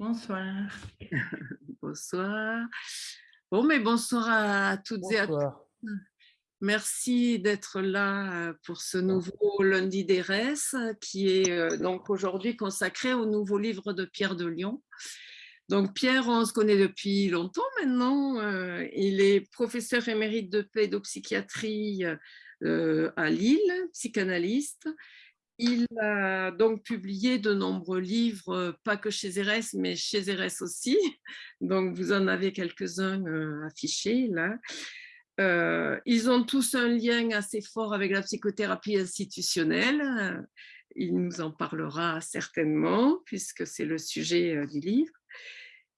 Bonsoir. Bonsoir. Bon, mais bonsoir à toutes et à tous. Merci d'être là euh, pour ce nouveau lundi d'ERES qui est euh, donc aujourd'hui consacré au nouveau livre de Pierre de Lyon. Donc Pierre, on se connaît depuis longtemps maintenant. Euh, il est professeur émérite de pédopsychiatrie à Lille, psychanalyste. Il a donc publié de nombreux livres, pas que chez Eres, mais chez Eres aussi. Donc, vous en avez quelques-uns euh, affichés là. Euh, ils ont tous un lien assez fort avec la psychothérapie institutionnelle. Il nous en parlera certainement, puisque c'est le sujet euh, du livre.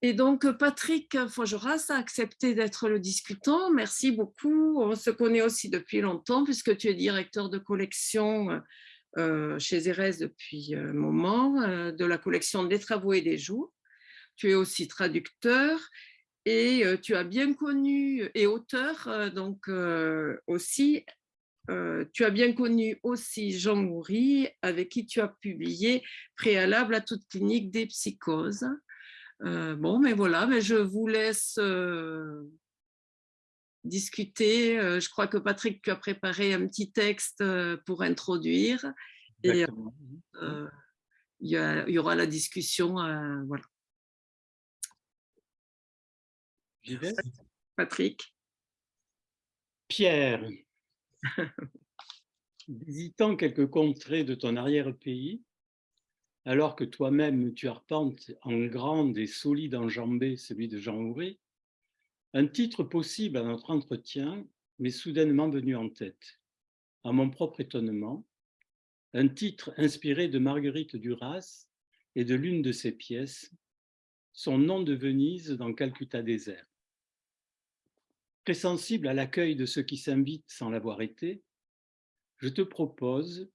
Et donc, Patrick Fogeras a accepté d'être le discutant. Merci beaucoup. On se connaît aussi depuis longtemps, puisque tu es directeur de collection euh, chez Erez depuis un moment, euh, de la collection des travaux et des jours. Tu es aussi traducteur et euh, tu as bien connu, et auteur donc aussi, tu as bien connu aussi Jean Moury, avec qui tu as publié Préalable à toute clinique des psychoses. bon, mais voilà, mais je vous laisse discuter. Euh, je crois que Patrick, tu as préparé un petit texte euh, pour introduire. Et euh, il y, aura la discussion. voilà. Patrick. Pierre, visitant quelques contrées de ton arrière-pays, alors que toi-même tu arpentes en grande et solide enjambée celui de Jean Houry, un titre possible à notre entretien m'est soudainement venu en tête. À mon propre étonnement, un titre inspiré de Marguerite Duras et de l'une de ses pièces, Son nom de Venise dans Calcutta désert. Très sensible à l'accueil de ceux qui s'invitent sans l'avoir été, je te propose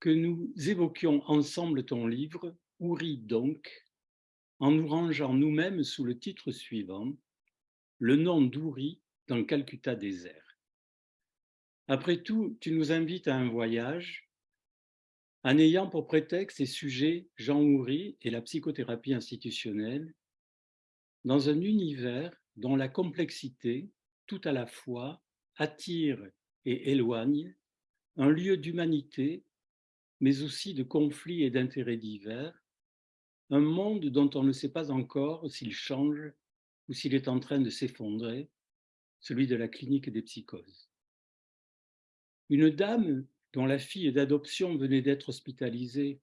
que nous évoquions ensemble ton livre, Ouri donc, en nous rangeant nous-mêmes sous le titre suivant, le nom d'Ouri dans Calcutta désert. Après tout, tu nous invites à un voyage en ayant pour prétexte et sujet Jean Houry et la psychothérapie institutionnelle dans un univers dont la complexité, tout à la fois, attire et éloigne, un lieu d'humanité, mais aussi de conflits et d'intérêts divers, un monde dont on ne sait pas encore s'il change ou s'il est en train de s'effondrer, celui de la clinique des psychoses. Une dame dont la fille d'adoption venait d'être hospitalisée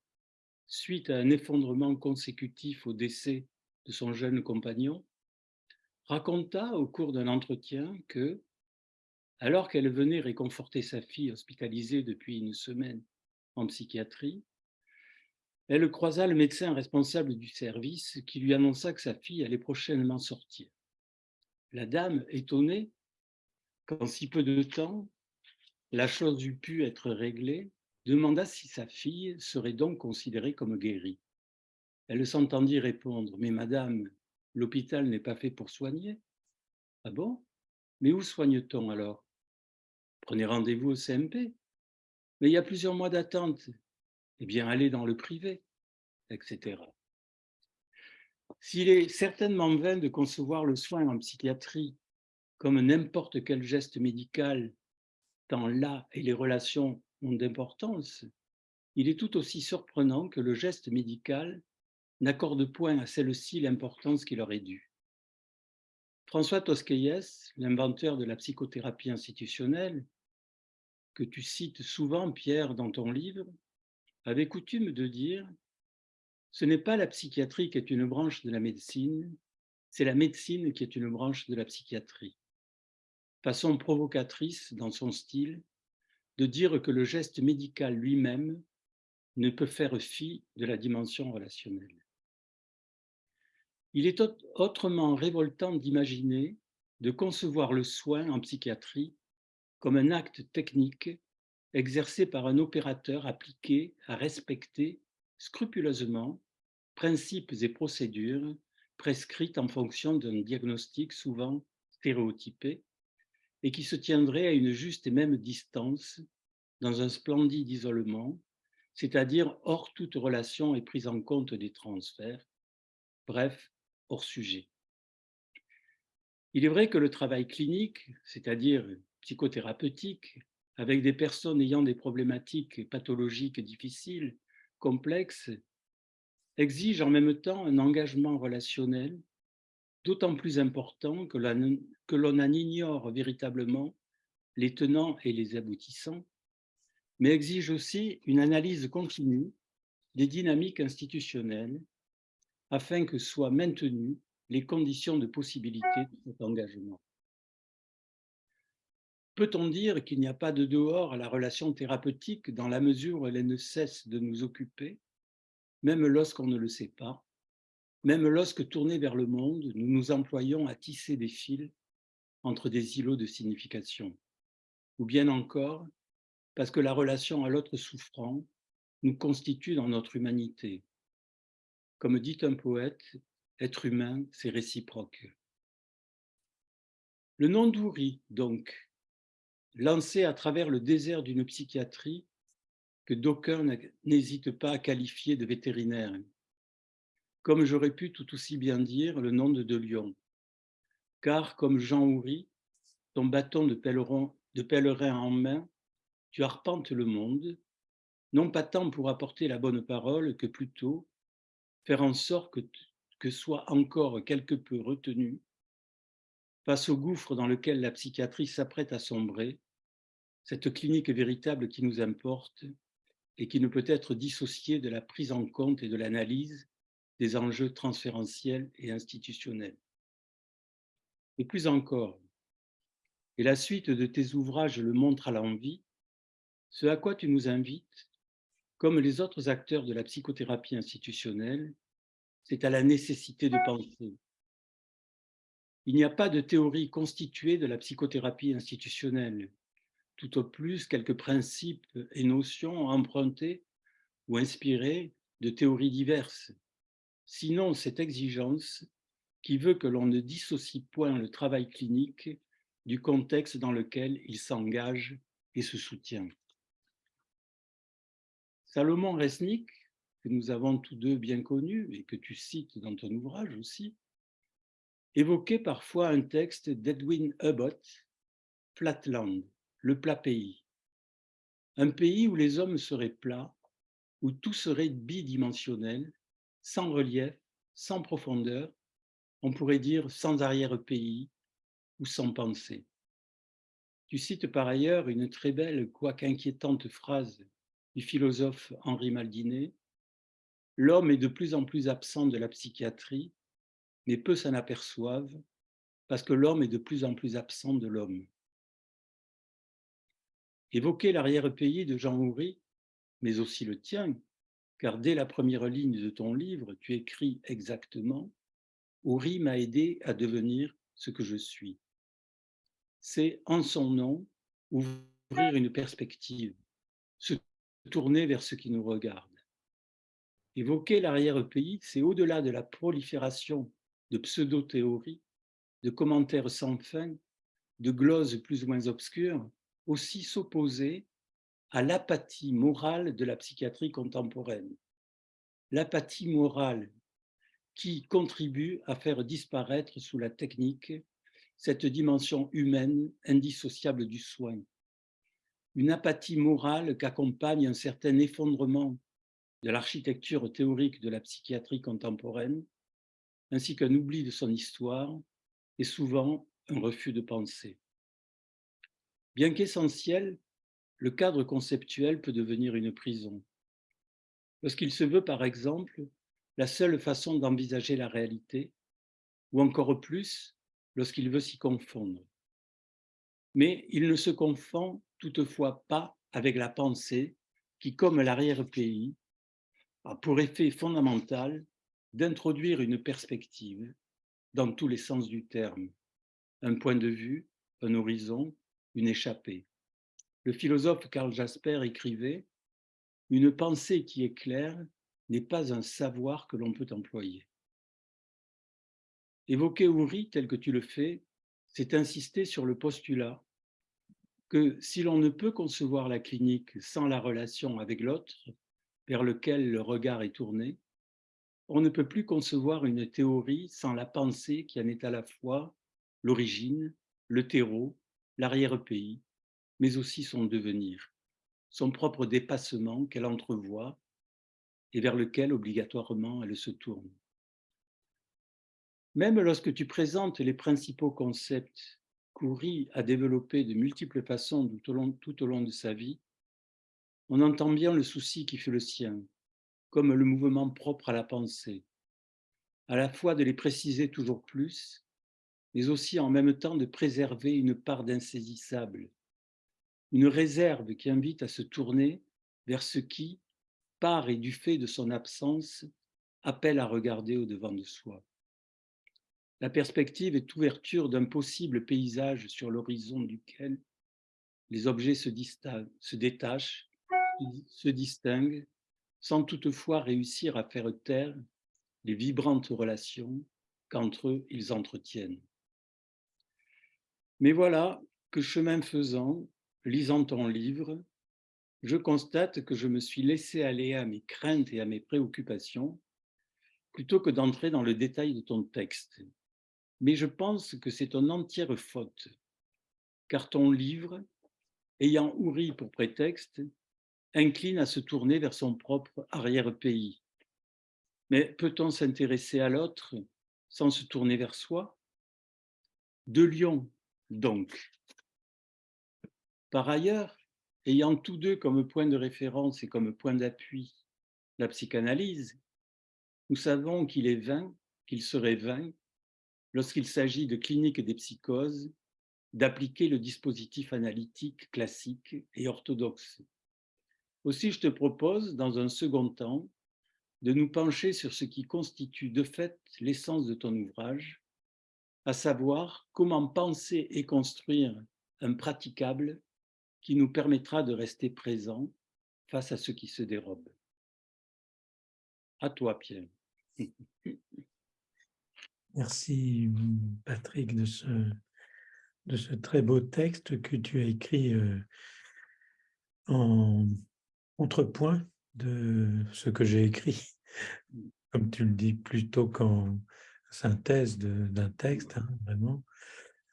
suite à un effondrement consécutif au décès de son jeune compagnon, raconta au cours d'un entretien que, alors qu'elle venait réconforter sa fille hospitalisée depuis une semaine en psychiatrie, elle croisa le médecin responsable du service qui lui annonça que sa fille allait prochainement sortir. La dame, étonnée qu'en si peu de temps, la chose eût pu être réglée, demanda si sa fille serait donc considérée comme guérie. Elle s'entendit répondre « Mais madame, l'hôpital n'est pas fait pour soigner. »« Ah bon? Mais où soigne-t-on alors ?»« Prenez rendez-vous au CMP. »« Mais il y a plusieurs mois d'attente eh bien, aller dans le privé, etc. S'il est certainement vain de concevoir le soin en psychiatrie comme n'importe quel geste médical, tant là et les relations ont d'importance, il est tout aussi surprenant que le geste médical n'accorde point à celle-ci l'importance qu'il aurait dû. François Tosquelles, l'inventeur de la psychothérapie institutionnelle, que tu cites souvent, Pierre, dans ton livre, avait coutume de dire « ce n'est pas la psychiatrie qui est une branche de la médecine, c'est la médecine qui est une branche de la psychiatrie ». Façon provocatrice dans son style de dire que le geste médical lui-même ne peut faire fi de la dimension relationnelle. Il est autrement révoltant d'imaginer, de concevoir le soin en psychiatrie comme un acte technique exercé par un opérateur appliqué à respecter scrupuleusement principes et procédures prescrites en fonction d'un diagnostic souvent stéréotypé et qui se tiendrait à une juste et même distance dans un splendide isolement, c'est-à-dire hors toute relation et prise en compte des transferts, bref, hors sujet. Il est vrai que le travail clinique, c'est-à-dire psychothérapeutique, avec des personnes ayant des problématiques pathologiques difficiles, complexes, exige en même temps un engagement relationnel d'autant plus important que l'on en ignore véritablement les tenants et les aboutissants, mais exige aussi une analyse continue des dynamiques institutionnelles afin que soient maintenues les conditions de possibilité de cet engagement. Peut-on dire qu'il n'y a pas de dehors à la relation thérapeutique dans la mesure où elle ne cesse de nous occuper, même lorsqu'on ne le sait pas, même lorsque tournés vers le monde, nous nous employons à tisser des fils entre des îlots de signification, ou bien encore parce que la relation à l'autre souffrant nous constitue dans notre humanité. Comme dit un poète, être humain, c'est réciproque. Le nom d'Ouri, donc, lancé à travers le désert d'une psychiatrie que d'aucuns n'hésitent pas à qualifier de vétérinaire, comme j'aurais pu tout aussi bien dire le nom de De Lyon, car comme Jean Houry, ton bâton de pèlerin, en main, tu arpentes le monde, non pas tant pour apporter la bonne parole que plutôt faire en sorte que, que soit encore quelque peu retenu face au gouffre dans lequel la psychiatrie s'apprête à sombrer, cette clinique véritable qui nous importe et qui ne peut être dissociée de la prise en compte et de l'analyse des enjeux transférentiels et institutionnels. Et plus encore, et la suite de tes ouvrages le montre à l'envie, ce à quoi tu nous invites, comme les autres acteurs de la psychothérapie institutionnelle, c'est à la nécessité de penser. Il n'y a pas de théorie constituée de la psychothérapie institutionnelle, tout au plus quelques principes et notions empruntés ou inspirés de théories diverses. Sinon, cette exigence qui veut que l'on ne dissocie point le travail clinique du contexte dans lequel il s'engage et se soutient. Salomon Resnick, que nous avons tous deux bien connu et que tu cites dans ton ouvrage aussi, évoquait parfois un texte d'Edwin Hubbard, Flatland, le plat pays. Un pays où les hommes seraient plats, où tout serait bidimensionnel, sans relief, sans profondeur, on pourrait dire sans arrière-pays ou sans pensée. Tu cites par ailleurs une très belle, quoique inquiétante phrase du philosophe Henri Maldinet L'homme est de plus en plus absent de la psychiatrie, mais peu s'en aperçoivent parce que l'homme est de plus en plus absent de l'homme. Évoquer l'arrière-pays de Jean Houry, mais aussi le tien, car dès la première ligne de ton livre, tu écris exactement Houry m'a aidé à devenir ce que je suis. C'est en son nom ouvrir une perspective, se tourner vers ce qui nous regarde. Évoquer l'arrière-pays, c'est au-delà de la prolifération de pseudo-théories, de commentaires sans fin, de gloses plus ou moins obscures, aussi s'opposer à l'apathie morale de la psychiatrie contemporaine. L'apathie morale qui contribue à faire disparaître sous la technique cette dimension humaine indissociable du soin. Une apathie morale qu'accompagne un certain effondrement de l'architecture théorique de la psychiatrie contemporaine, ainsi qu'un oubli de son histoire et souvent un refus de penser. Bien qu'essentiel, le cadre conceptuel peut devenir une prison. Lorsqu'il se veut, par exemple, la seule façon d'envisager la réalité, ou encore plus, lorsqu'il veut s'y confondre. Mais il ne se confond toutefois pas avec la pensée qui, comme l'arrière-pays, a pour effet fondamental d'introduire une perspective dans tous les sens du terme, un point de vue, un horizon, une échappée. Le philosophe Karl Jasper écrivait Une pensée qui est claire n'est pas un savoir que l'on peut employer. Évoquer Ouri tel que tu le fais, c'est insister sur le postulat que si l'on ne peut concevoir la clinique sans la relation avec l'autre vers lequel le regard est tourné, On ne peut plus concevoir une théorie sans la pensée qui en est à la fois l'origine, le terreau, l'arrière-pays, mais aussi son devenir, son propre dépassement qu'elle entrevoit et vers lequel obligatoirement elle se tourne. Même lorsque tu présentes les principaux concepts qu'Ouri a développés de multiples façons tout au, long, tout au long de sa vie, on entend bien le souci qui fait le sien, comme le mouvement propre à la pensée, à la fois de les préciser toujours plus, mais aussi en même temps de préserver une part d'insaisissable, une réserve qui invite à se tourner vers ce qui, par et du fait de son absence, appelle à regarder au-devant de soi. La perspective est ouverture d'un possible paysage sur l'horizon duquel les objets se, se détachent, se distinguent, sans toutefois réussir à faire taire les vibrantes relations qu'entre eux ils entretiennent. Mais voilà que chemin faisant, lisant ton livre, je constate que je me suis laissé aller à mes craintes et à mes préoccupations plutôt que d'entrer dans le détail de ton texte. Mais je pense que c'est une entière faute, car ton livre, ayant Ouri pour prétexte, incline à se tourner vers son propre arrière-pays. Mais peut-on s'intéresser à l'autre sans se tourner vers soi? De Lyon, donc, par ailleurs, ayant tous deux comme point de référence et comme point d'appui la psychanalyse, nous savons qu'il est vain, qu'il serait vain, lorsqu'il s'agit de clinique des psychoses, d'appliquer le dispositif analytique classique et orthodoxe. Aussi, je te propose, dans un second temps, de nous pencher sur ce qui constitue de fait l'essence de ton ouvrage, à savoir comment penser et construire un praticable qui nous permettra de rester présents face à ce qui se dérobe. À toi, Pierre. Merci, Patrick, de ce, de ce très beau texte que tu as écrit euh, en contrepoint de ce que j'ai écrit, comme tu le dis, plutôt qu'en synthèse d'un texte, hein, vraiment.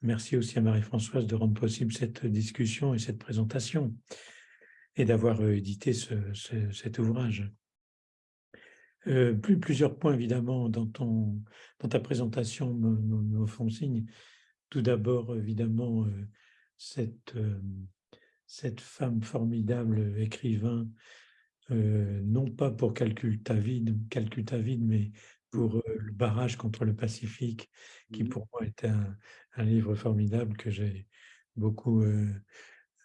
Merci aussi à Marie-Françoise de rendre possible cette discussion et cette présentation et d'avoir euh, édité cet ouvrage. Euh, plus, plusieurs points, évidemment, dans, ta présentation me, font signe. Tout d'abord, évidemment, euh, cette, cette femme formidable écrivain, non pas pour calcul ta vie, calcul ta vie, mais pour le barrage contre le Pacifique, qui mmh. pour moi était un, livre formidable que j'ai beaucoup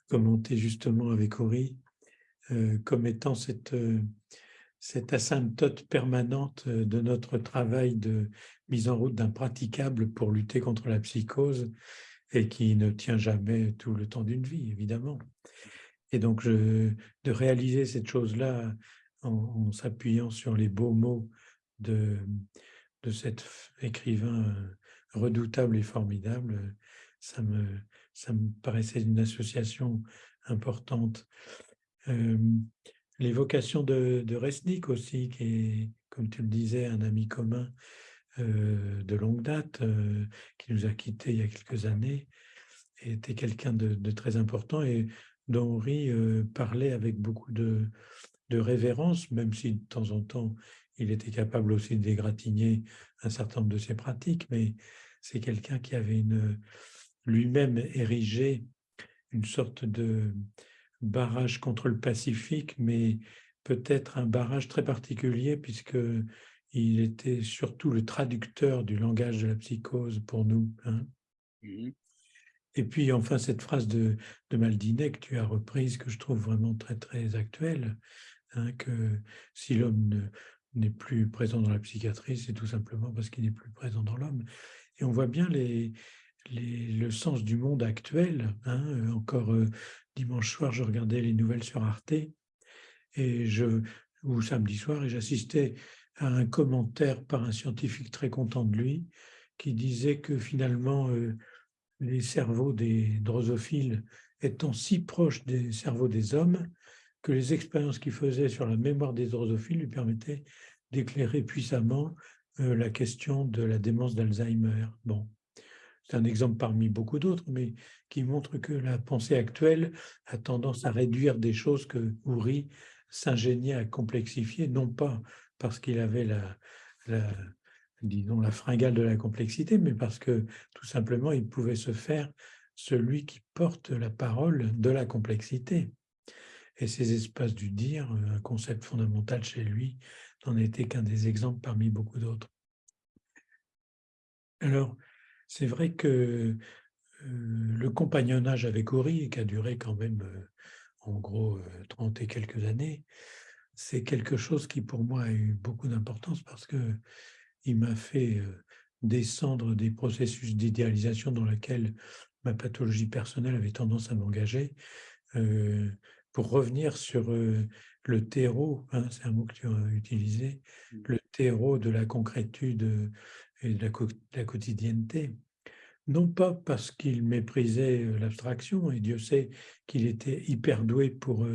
commenté justement avec Ori, comme étant cette, cette asymptote permanente de notre travail de mise en route d'un praticable pour lutter contre la psychose et qui ne tient jamais tout le temps d'une vie, évidemment. Et donc, de réaliser cette chose-là en s'appuyant sur les beaux mots de, de cet écrivain euh, redoutable et formidable, ça me, ça me paraissait une association importante. L'évocation de, de Resnick aussi, qui est, comme tu le disais, un ami commun euh, de longue date, euh, qui nous a quittés il y a quelques années, était quelqu'un de, très important et dont Henri parlait avec beaucoup de, de révérence, même si de temps en temps il était capable aussi dégratigner un certain nombre de ses pratiques, mais c'est quelqu'un qui avait lui-même érigé une sorte de barrage contre le Pacifique, mais peut-être un barrage très particulier puisque il était surtout le traducteur du langage de la psychose pour nous. Hein. Mmh Et puis enfin cette phrase de, de Maldinet que tu as reprise, que je trouve vraiment très très actuelle, hein, que si l'homme ne, n'est plus présent dans la psychiatrie, c'est tout simplement parce qu'il n'est plus présent dans l'homme. Et on voit bien les, le sens du monde actuel. Hein. Euh, encore euh, dimanche soir, je regardais les nouvelles sur Arte et je, ou samedi soir, et j'assistais à un commentaire par un scientifique très content de lui qui disait que finalement, euh, les cerveaux des drosophiles étant si proches des cerveaux des hommes, que les expériences qu'il faisait sur la mémoire des drosophiles lui permettaient d'éclairer puissamment la question de la démence d'Alzheimer. Bon, c'est un exemple parmi beaucoup d'autres, mais qui montre que la pensée actuelle a tendance à réduire des choses que Houry s'ingéniait à complexifier, non pas parce qu'il avait la, disons, la fringale de la complexité, mais parce que tout simplement, il pouvait se faire celui qui porte la parole de la complexité. Et ces espaces du dire, un concept fondamental chez lui, n'en était qu'un des exemples parmi beaucoup d'autres. Alors, c'est vrai que le compagnonnage avec Ori, qui a duré quand même en gros 30 et quelques années, c'est quelque chose qui pour moi a eu beaucoup d'importance parce que il m'a fait descendre des processus d'idéalisation dans lesquels ma pathologie personnelle avait tendance à m'engager pour revenir sur le terreau, hein, c'est un mot que tu as utilisé, mmh. le terreau de la concrétude et de la, quotidienneté. Non pas parce qu'il méprisait l'abstraction, et Dieu sait qu'il était hyper doué pour,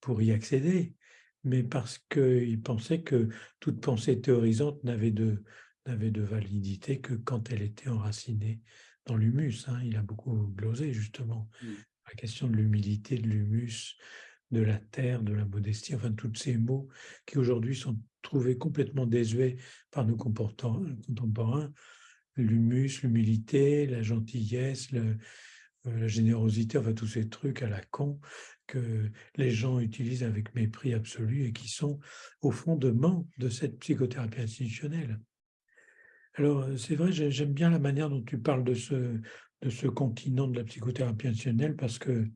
pour y accéder, mais parce qu'il pensait que toute pensée théorisante n'avait de, n'avait de validité que quand elle était enracinée dans l'humus. Hein. Il a beaucoup glosé justement mmh. la question de l'humilité, de l'humus, de la terre, de la modestie, enfin tous ces mots qui aujourd'hui sont trouvés complètement désuets par nos contemporains, l'humus, l'humilité, la gentillesse, euh, la générosité, enfin tous ces trucs à la con que les gens utilisent avec mépris absolu et qui sont au fondement de cette psychothérapie institutionnelle. Alors, c'est vrai, j'aime bien la manière dont tu parles de ce, de ce continent de la psychothérapie institutionnelle parce que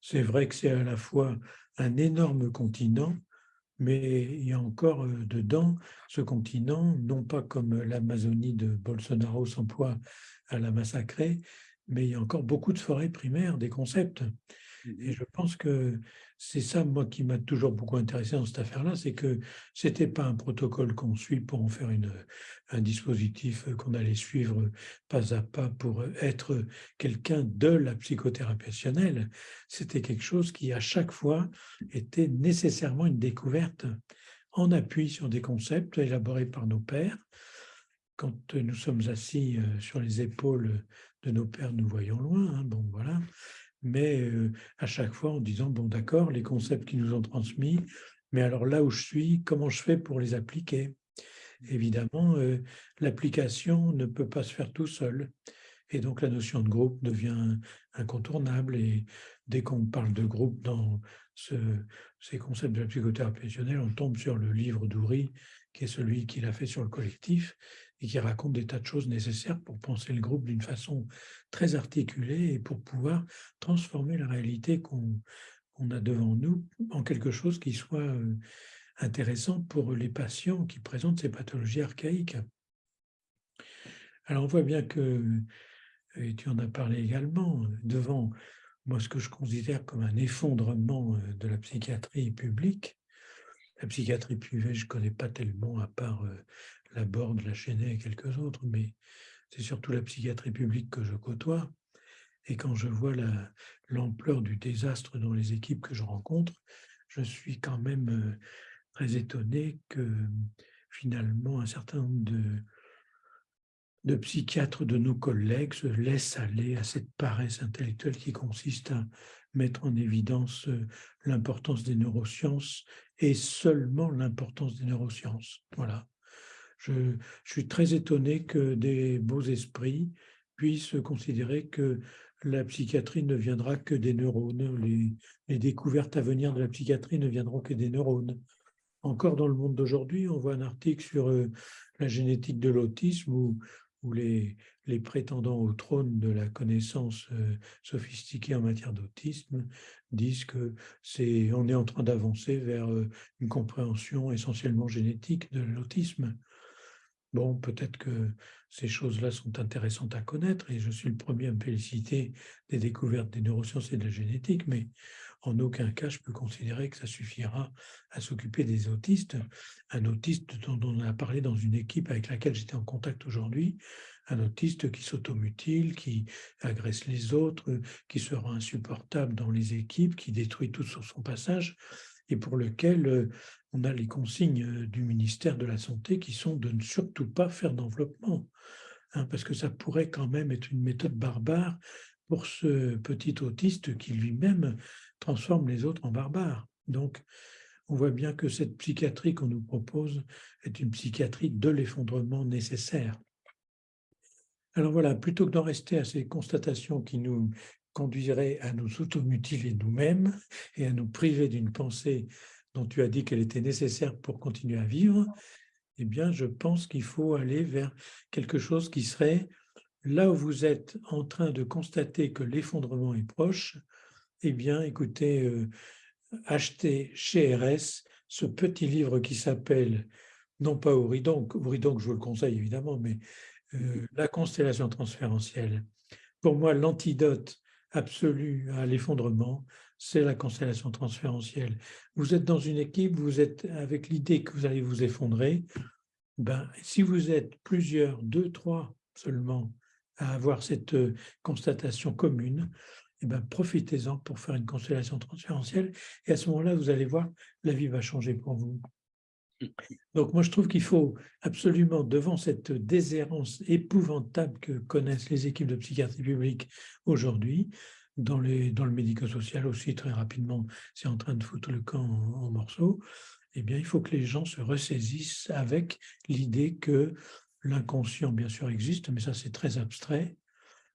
c'est vrai que c'est à la fois un énorme continent, mais il y a encore dedans ce continent, non pas comme l'Amazonie de Bolsonaro s'emploie à la massacrer, mais il y a encore beaucoup de forêts primaires, des concepts. Et je pense que c'est ça, moi, qui m'a toujours beaucoup intéressé dans cette affaire-là, c'est que ce n'était pas un protocole qu'on suit pour en faire une, un dispositif qu'on allait suivre pas à pas pour être quelqu'un de la psychothérapie rationnelle. C'était quelque chose qui, à chaque fois, était nécessairement une découverte en appui sur des concepts élaborés par nos pères. Quand nous sommes assis sur les épaules de nos pères, nous voyons loin. Hein, bon, voilà mais à chaque fois en disant, bon d'accord, les concepts qui nous ont transmis, mais alors là où je suis, comment je fais pour les appliquer? Évidemment, l'application ne peut pas se faire tout seul. Et donc la notion de groupe devient incontournable. Et dès qu'on parle de groupe dans ces concepts de la psychothérapie on tombe sur le livre d'Oury, qui est celui qu'il a fait sur le collectif, et qui raconte des tas de choses nécessaires pour penser le groupe d'une façon très articulée et pour pouvoir transformer la réalité qu'on a devant nous en quelque chose qui soit euh, intéressant pour les patients qui présentent ces pathologies archaïques. Alors on voit bien que, et tu en as parlé également, devant moi ce que je considère comme un effondrement euh, de la psychiatrie publique, la psychiatrie privée, je ne connais pas tellement, à part euh, la Borde, la Chenet et quelques autres, mais c'est surtout la psychiatrie publique que je côtoie. Et quand je vois l'ampleur du désastre dans les équipes que je rencontre, je suis quand même euh, très étonné que finalement un certain nombre de, de psychiatres de nos collègues se laissent aller à cette paresse intellectuelle qui consiste à mettre en évidence euh, l'importance des neurosciences et seulement l'importance des neurosciences. Voilà. Je, suis très étonné que des beaux esprits puissent considérer que la psychiatrie ne viendra que des neurones, les, découvertes à venir de la psychiatrie ne viendront que des neurones. Encore dans le monde d'aujourd'hui, on voit un article sur euh, la génétique de l'autisme où, les, prétendants au trône de la connaissance euh, sophistiquée en matière d'autisme disent que c'est on est en train d'avancer vers euh, une compréhension essentiellement génétique de l'autisme. Bon, peut-être que ces choses-là sont intéressantes à connaître et je suis le premier à me féliciter des découvertes des neurosciences et de la génétique, mais en aucun cas je peux considérer que ça suffira à s'occuper des autistes. Un autiste dont on a parlé dans une équipe avec laquelle j'étais en contact aujourd'hui, un autiste qui s'automutile, qui agresse les autres, qui sera insupportable dans les équipes, qui détruit tout sur son passage, et pour lequel euh, on a les consignes euh, du ministère de la Santé qui sont de ne surtout pas faire d'enveloppement, hein, parce que ça pourrait quand même être une méthode barbare pour ce petit autiste qui lui-même transforme les autres en barbares. Donc, on voit bien que cette psychiatrie qu'on nous propose est une psychiatrie de l'effondrement nécessaire. Alors voilà, plutôt que d'en rester à ces constatations qui nous conduiraient à nous automutiler nous-mêmes et à nous priver d'une pensée dont tu as dit qu'elle était nécessaire pour continuer à vivre, eh bien, je pense qu'il faut aller vers quelque chose qui serait là où vous êtes en train de constater que l'effondrement est proche, eh bien, écoutez, euh, achetez chez RS ce petit livre qui s'appelle, non pas Ouridon, Ouridon, je vous le conseille évidemment, mais euh, La constellation transférentielle. Pour moi, l'antidote absolu à l'effondrement, c'est la constellation transférentielle. Vous êtes dans une équipe, vous êtes avec l'idée que vous allez vous effondrer. Ben, si vous êtes plusieurs, deux, trois seulement, à avoir cette euh, constatation commune, eh ben, profitez-en pour faire une constellation transférentielle. Et à ce moment-là, vous allez voir, la vie va changer pour vous. Donc moi, je trouve qu'il faut absolument, devant cette déshérence épouvantable que connaissent les équipes de psychiatrie publique aujourd'hui, dans, le médico-social aussi, très rapidement, c'est en train de foutre le camp en, morceaux, eh bien, il faut que les gens se ressaisissent avec l'idée que l'inconscient, bien sûr, existe, mais ça, c'est très abstrait.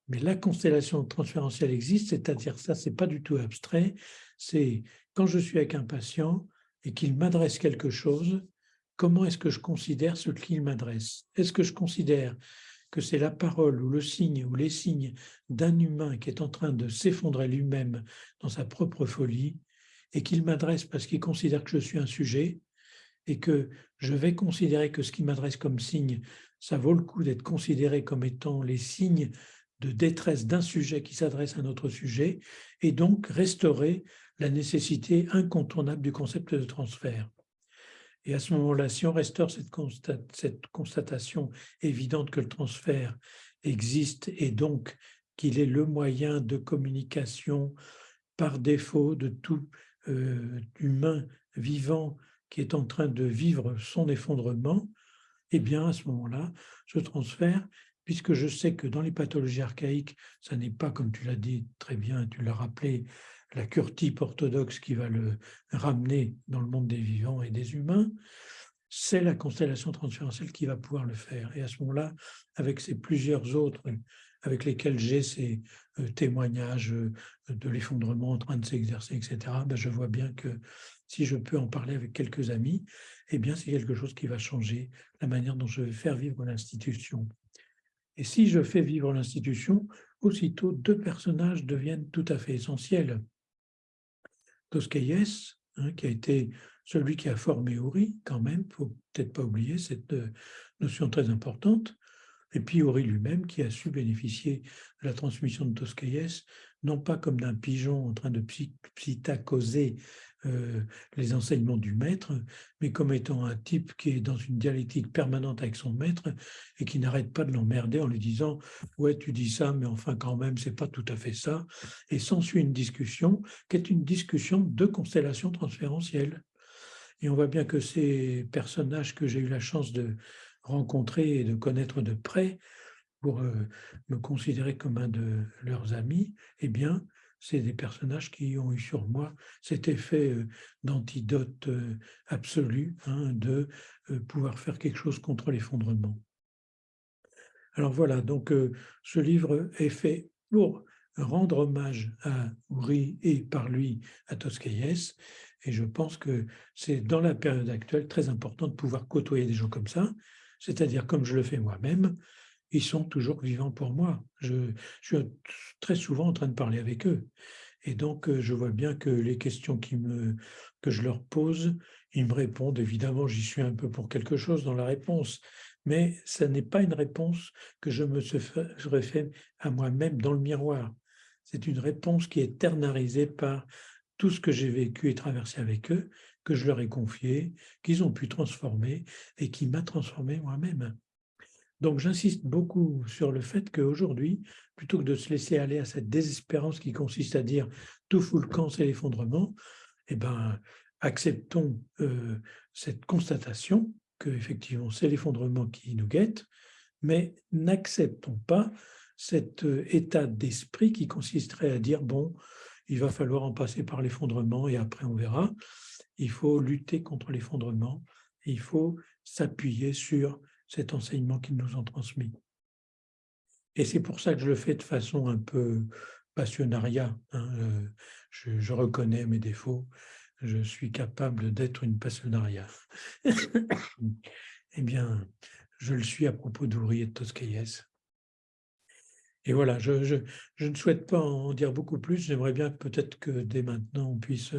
Mais la constellation transférentielle existe, c'est-à-dire ça, c'est pas du tout abstrait. C'est quand je suis avec un patient et qu'il m'adresse quelque chose, comment est-ce que je considère ce qu'il m'adresse? Est-ce que je considère que c'est la parole ou le signe ou les signes d'un humain qui est en train de s'effondrer lui-même dans sa propre folie et qu'il m'adresse parce qu'il considère que je suis un sujet et que je vais considérer que ce qu'il m'adresse comme signe, ça vaut le coup d'être considéré comme étant les signes de détresse d'un sujet qui s'adresse à un autre sujet et donc restaurer la nécessité incontournable du concept de transfert. Et à ce moment-là, si on restaure cette, constatation évidente que le transfert existe et donc qu'il est le moyen de communication par défaut de tout euh, humain vivant qui est en train de vivre son effondrement, eh bien, à ce moment-là, ce transfert, puisque je sais que dans les pathologies archaïques, ça n'est pas, comme tu l'as dit très bien, tu l'as rappelé, la cure type orthodoxe qui va le ramener dans le monde des vivants et des humains, c'est la constellation transférentielle qui va pouvoir le faire. Et à ce moment-là, avec ces plusieurs autres avec lesquels j'ai ces euh, témoignages euh, de l'effondrement en train de s'exercer, etc., ben je vois bien que si je peux en parler avec quelques amis, eh bien c'est quelque chose qui va changer la manière dont je vais faire vivre l'institution. Et si je fais vivre l'institution, aussitôt deux personnages deviennent tout à fait essentiels. Toscaïès, hein, qui a été celui qui a formé Ori, quand même, il faut peut-être pas oublier cette euh, notion très importante, et puis Ori lui-même qui a su bénéficier de la transmission de Toscaïès, non pas comme d'un pigeon en train de psittacoser euh, les enseignements du maître, mais comme étant un type qui est dans une dialectique permanente avec son maître et qui n'arrête pas de l'emmerder en lui disant « ouais, tu dis ça, mais enfin quand même, c'est pas tout à fait ça ». Et s'ensuit une discussion qui est une discussion de constellation transférentielle. Et on voit bien que ces personnages que j'ai eu la chance de rencontrer et de connaître de près pour euh, me considérer comme un de leurs amis, eh bien, c'est des personnages qui ont eu sur moi cet effet euh, d'antidote euh, absolu, hein, de euh, pouvoir faire quelque chose contre l'effondrement. Alors voilà, donc ce livre est fait pour rendre hommage à Uri et par lui à Toscaïès, et je pense que c'est dans la période actuelle très important de pouvoir côtoyer des gens comme ça, c'est-à-dire comme je le fais moi-même, ils sont toujours vivants pour moi. Je, suis très souvent en train de parler avec eux. Et donc, euh, je vois bien que les questions que je leur pose, ils me répondent. Évidemment, j'y suis un peu pour quelque chose dans la réponse, mais ce n'est pas une réponse que je me serais fait à moi-même dans le miroir. C'est une réponse qui est ternarisée par tout ce que j'ai vécu et traversé avec eux, que je leur ai confié, qu'ils ont pu transformer et qui m'a transformé moi-même. Donc j'insiste beaucoup sur le fait qu'aujourd'hui, plutôt que de se laisser aller à cette désespérance qui consiste à dire tout fout le camp, c'est l'effondrement, eh ben, acceptons cette constatation que effectivement c'est l'effondrement qui nous guette, mais n'acceptons pas cet état d'esprit qui consisterait à dire bon, il va falloir en passer par l'effondrement et après on verra. Il faut lutter contre l'effondrement, il faut s'appuyer sur cet enseignement qu'ils nous ont transmis. Et c'est pour ça que je le fais de façon un peu passionnariat. Hein, euh, je, reconnais mes défauts, je suis capable d'être une passionnariat. eh bien, je le suis à propos d'Ouvrier de Toscaïès. Et voilà, je, je, ne souhaite pas en dire beaucoup plus. J'aimerais bien peut-être que dès maintenant, on puisse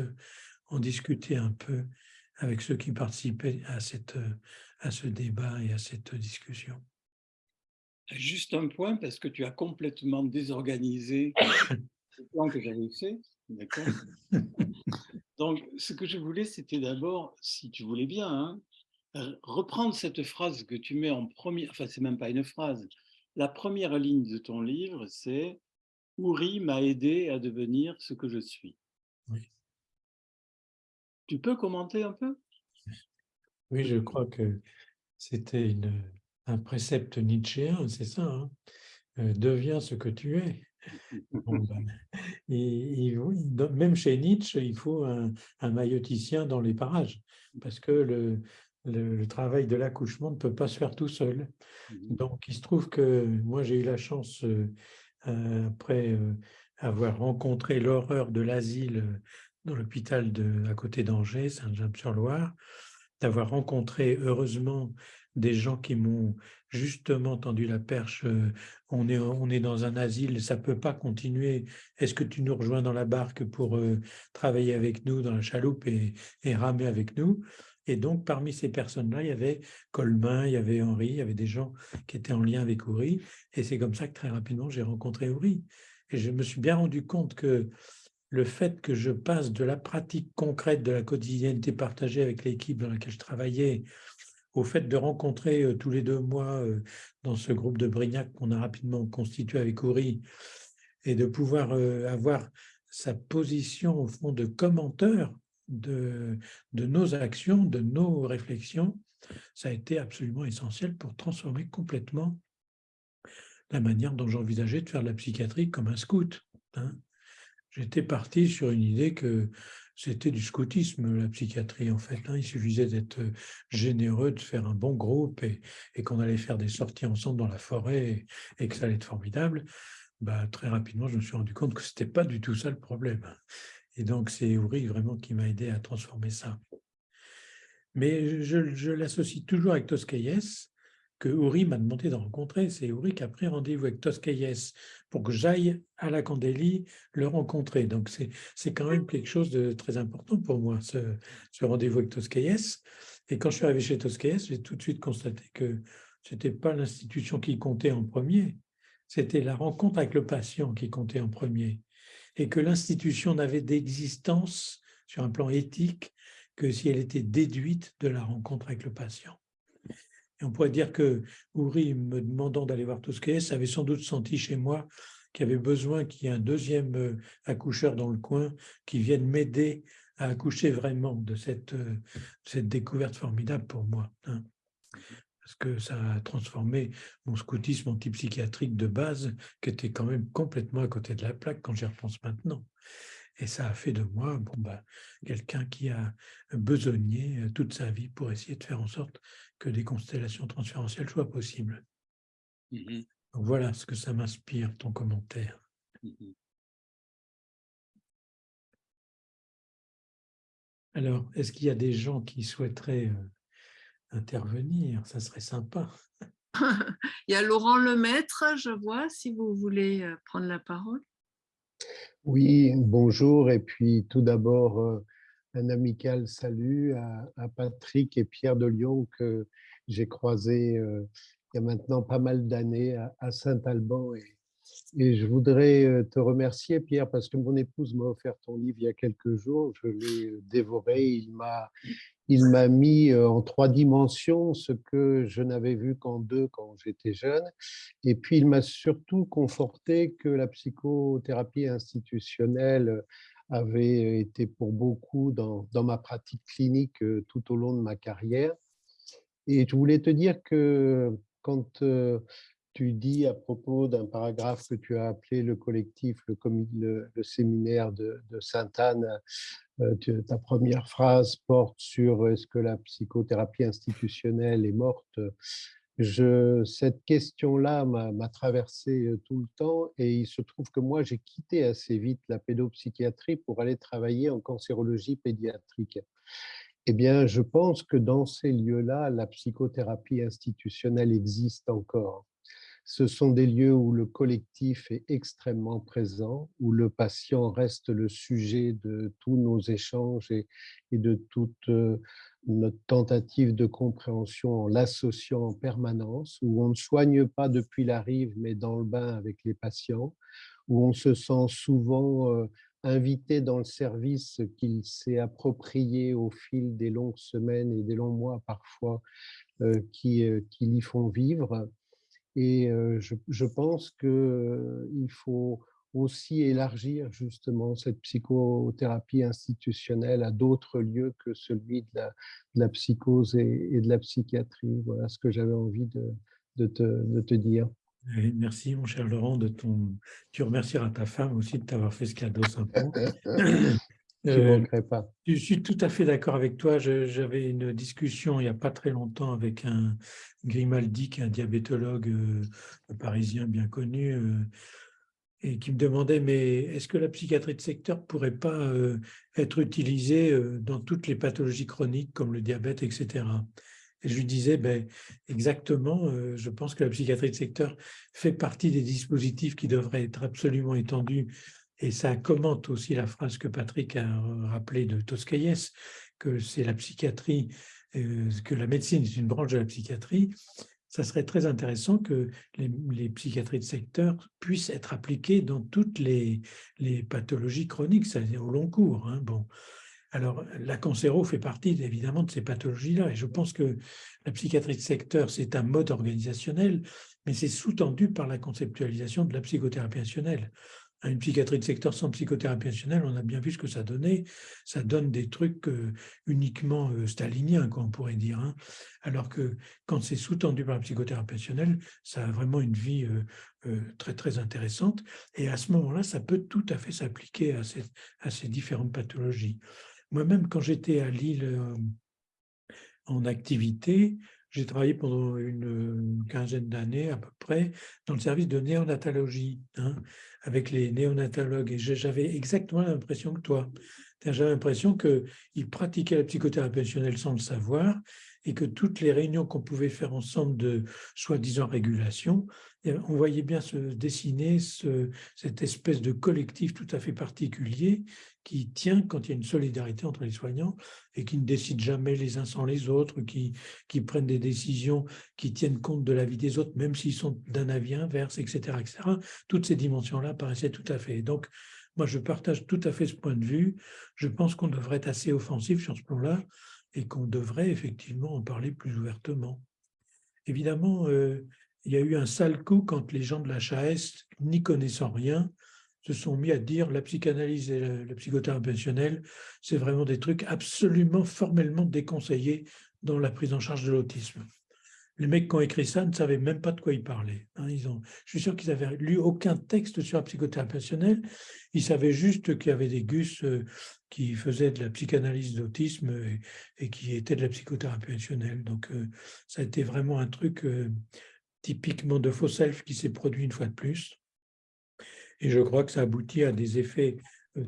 en discuter un peu avec ceux qui participaient à, cette, à ce débat et à cette discussion. Juste un point, parce que tu as complètement désorganisé le plan que j'avais fait. D'accord? Donc, ce que je voulais, c'était d'abord, si tu voulais bien, hein, reprendre cette phrase que tu mets en premier, enfin, c'est même pas une phrase. La première ligne de ton livre, c'est « Ouri m'a aidé à devenir ce que je suis oui. ». Tu peux commenter un peu? Oui, je crois que c'était un précepte nietzschéen, c'est ça, hein euh, deviens ce que tu es. Ben, même chez Nietzsche, il faut un, un, mailloticien dans les parages, parce que le, le, travail de l'accouchement ne peut pas se faire tout seul. Mmh Donc, il se trouve que moi, j'ai eu la chance, euh, euh, après avoir rencontré l'horreur de l'asile dans l'hôpital à côté d'Angers, Saint-James-sur-Loire, d'avoir rencontré heureusement des gens qui m'ont justement tendu la perche, on est, on est dans un asile, ça ne peut pas continuer, est-ce que tu nous rejoins dans la barque pour travailler avec nous dans la chaloupe et, ramer avec nous? Et donc, parmi ces personnes-là, il y avait Colmain, il y avait Henri, il y avait des gens qui étaient en lien avec Ouri, et c'est comme ça que très rapidement, j'ai rencontré Ouri. Et je me suis bien rendu compte que le fait que je passe de la pratique concrète de la quotidienneté partagée avec l'équipe dans laquelle je travaillais au fait de rencontrer tous les deux mois dans ce groupe de Brignac qu'on a rapidement constitué avec Ouri et de pouvoir avoir sa position au fond de commenteur de, de nos actions, de nos réflexions, ça a été absolument essentiel pour transformer complètement la manière dont j'envisageais de faire de la psychiatrie comme un scout. Hein. J'étais parti sur une idée que c'était du scoutisme, la psychiatrie, en fait. Hein. Il suffisait d'être généreux, de faire un bon groupe et, qu'on allait faire des sorties ensemble dans la forêt et, que ça allait être formidable. Bah, très rapidement, je me suis rendu compte que ce n'était pas du tout ça le problème. Et donc, c'est Ouri vraiment qui m'a aidé à transformer ça. Mais je, je l'associe toujours avec Toscaïès, que Uri m'a demandé de rencontrer. C'est Uri qui a pris rendez-vous avec Toscaïès pour que j'aille à la Candélie le rencontrer. Donc, c'est quand même quelque chose de très important pour moi, ce, rendez-vous avec Toscaïès. Et quand je suis arrivé chez Toscaïès, j'ai tout de suite constaté que ce n'était pas l'institution qui comptait en premier, c'était la rencontre avec le patient qui comptait en premier. Et que l'institution n'avait d'existence sur un plan éthique que si elle était déduite de la rencontre avec le patient on pourrait dire que Ouri, me demandant d'aller voir Toscaès, avait sans doute senti chez moi qu'il y avait besoin qu'il y ait un deuxième euh, accoucheur dans le coin qui vienne m'aider à accoucher vraiment de cette, euh, découverte formidable pour moi. Hein. Parce que ça a transformé mon scoutisme antipsychiatrique de base, qui était quand même complètement à côté de la plaque quand j'y repense maintenant. Et ça a fait de moi bon, bah, quelqu'un qui a besogné euh, toute sa vie pour essayer de faire en sorte que des constellations transférentielles soient possibles. Mmh Donc voilà ce que ça m'inspire, ton commentaire. Mmh Alors, est-ce qu'il y a des gens qui souhaiteraient euh, intervenir? Ça serait sympa. Il y a Laurent Lemaître, je vois, si vous voulez euh, prendre la parole. Oui, bonjour. Et puis tout d'abord, euh, un amical salut à, Patrick et Pierre de Lyon que j'ai croisé euh, il y a maintenant pas mal d'années à, Saint-Alban. Et, et, je voudrais euh, te remercier, Pierre, parce que mon épouse m'a offert ton livre il y a quelques jours. Je l'ai dévoré. Il m'a il m'a mis en trois dimensions ce que je n'avais vu qu'en deux quand j'étais jeune. Et puis, il m'a surtout conforté que la psychothérapie institutionnelle avait été pour beaucoup dans, ma pratique clinique tout au long de ma carrière. Et je voulais te dire que quand tu dis à propos d'un paragraphe que tu as appelé le collectif, le, séminaire de, Sainte-Anne, ta première phrase porte sur est-ce que la psychothérapie institutionnelle est morte? Cette question-là m'a traversé tout le temps et il se trouve que moi, j'ai quitté assez vite la pédopsychiatrie pour aller travailler en cancérologie pédiatrique. Eh bien, je pense que dans ces lieux-là, la psychothérapie institutionnelle existe encore. Ce sont des lieux où le collectif est extrêmement présent, où le patient reste le sujet de tous nos échanges et, de toute euh, notre tentative de compréhension en l'associant en permanence, où on ne soigne pas depuis la rive, mais dans le bain avec les patients, où on se sent souvent euh, invité dans le service qu'il s'est approprié au fil des longues semaines et des longs mois parfois euh, qui, qui l'y font vivre et je, pense qu'il faut aussi élargir justement cette psychothérapie institutionnelle à d'autres lieux que celui de la, psychose et, de la psychiatrie. Voilà ce que j'avais envie de, te, dire. merci mon cher Laurent de ton. Tu remercieras ta femme aussi de t'avoir fait ce cadeau sympa. Euh, pas. Je suis tout à fait d'accord avec toi. J'avais une discussion il n'y a pas très longtemps avec un Grimaldi, qui est un diabétologue euh, parisien bien connu, euh, et qui me demandait, mais est-ce que la psychiatrie de secteur ne pourrait pas être utilisée dans toutes les pathologies chroniques comme le diabète, etc. Et je lui disais, ben, exactement, je pense que la psychiatrie de secteur fait partie des dispositifs qui devraient être absolument étendus et ça commente aussi la phrase que Patrick a rappelée de Toscaïès, que c'est la psychiatrie, euh, que la médecine est une branche de la psychiatrie. Ça serait très intéressant que les, psychiatries de secteur puissent être appliquées dans toutes les, pathologies chroniques, c'est-à-dire au long cours. Hein. Bon. Alors, la cancéro fait partie évidemment de ces pathologies-là, et je pense que la psychiatrie de secteur, c'est un mode organisationnel, mais c'est sous-tendu par la conceptualisation de la psychothérapie rationnelle une psychiatrie de secteur sans psychothérapie rationnelle, on a bien vu ce que ça donnait. Ça donne des trucs euh, uniquement euh, staliniens, on pourrait dire. Hein. Alors que quand c'est sous-tendu par la psychothérapie rationnelle, ça a vraiment une vie euh, très, très intéressante. Et à ce moment-là, ça peut tout à fait s'appliquer à ces différentes pathologies. Moi-même, quand j'étais à Lille en activité, j'ai travaillé pendant une quinzaine d'années à peu près dans le service de néonatologie hein, avec les néonatologues et j'avais exactement l'impression que toi. J'avais l'impression qu'ils pratiquaient la psychothérapie sans le savoir et que toutes les réunions qu'on pouvait faire ensemble de soi-disant régulation, eh on voyait bien se dessiner ce, cette espèce de collectif tout à fait particulier qui tient quand il y a une solidarité entre les soignants et qui ne décident jamais les uns sans les autres, qui, qui prennent des décisions qui tiennent compte de la vie des autres, même s'ils sont d'un avis inverse, etc., etc. Toutes ces dimensions-là paraissaient tout à fait. Donc, moi, je partage tout à fait ce point de vue. Je pense qu'on devrait être assez offensif sur ce plan-là et qu'on devrait effectivement en parler plus ouvertement. Évidemment, euh, il y a eu un sale coup quand les gens de la HAS, n'y connaissant rien, se sont mis à dire la psychanalyse et la, psychothérapie c'est vraiment des trucs absolument formellement déconseillés dans la prise en charge de l'autisme. Les mecs qui ont écrit ça ne savaient même pas de quoi ils parlaient. Hein. Ils ont, je suis sûr qu'ils n'avaient lu aucun texte sur la psychothérapie Ils savaient juste qu'il y avait des gus euh, qui faisaient de la psychanalyse d'autisme et, qui étaient de la psychothérapie Donc, euh, ça a été vraiment un truc euh, typiquement de faux self qui s'est produit une fois de plus. Et je crois que ça aboutit à des effets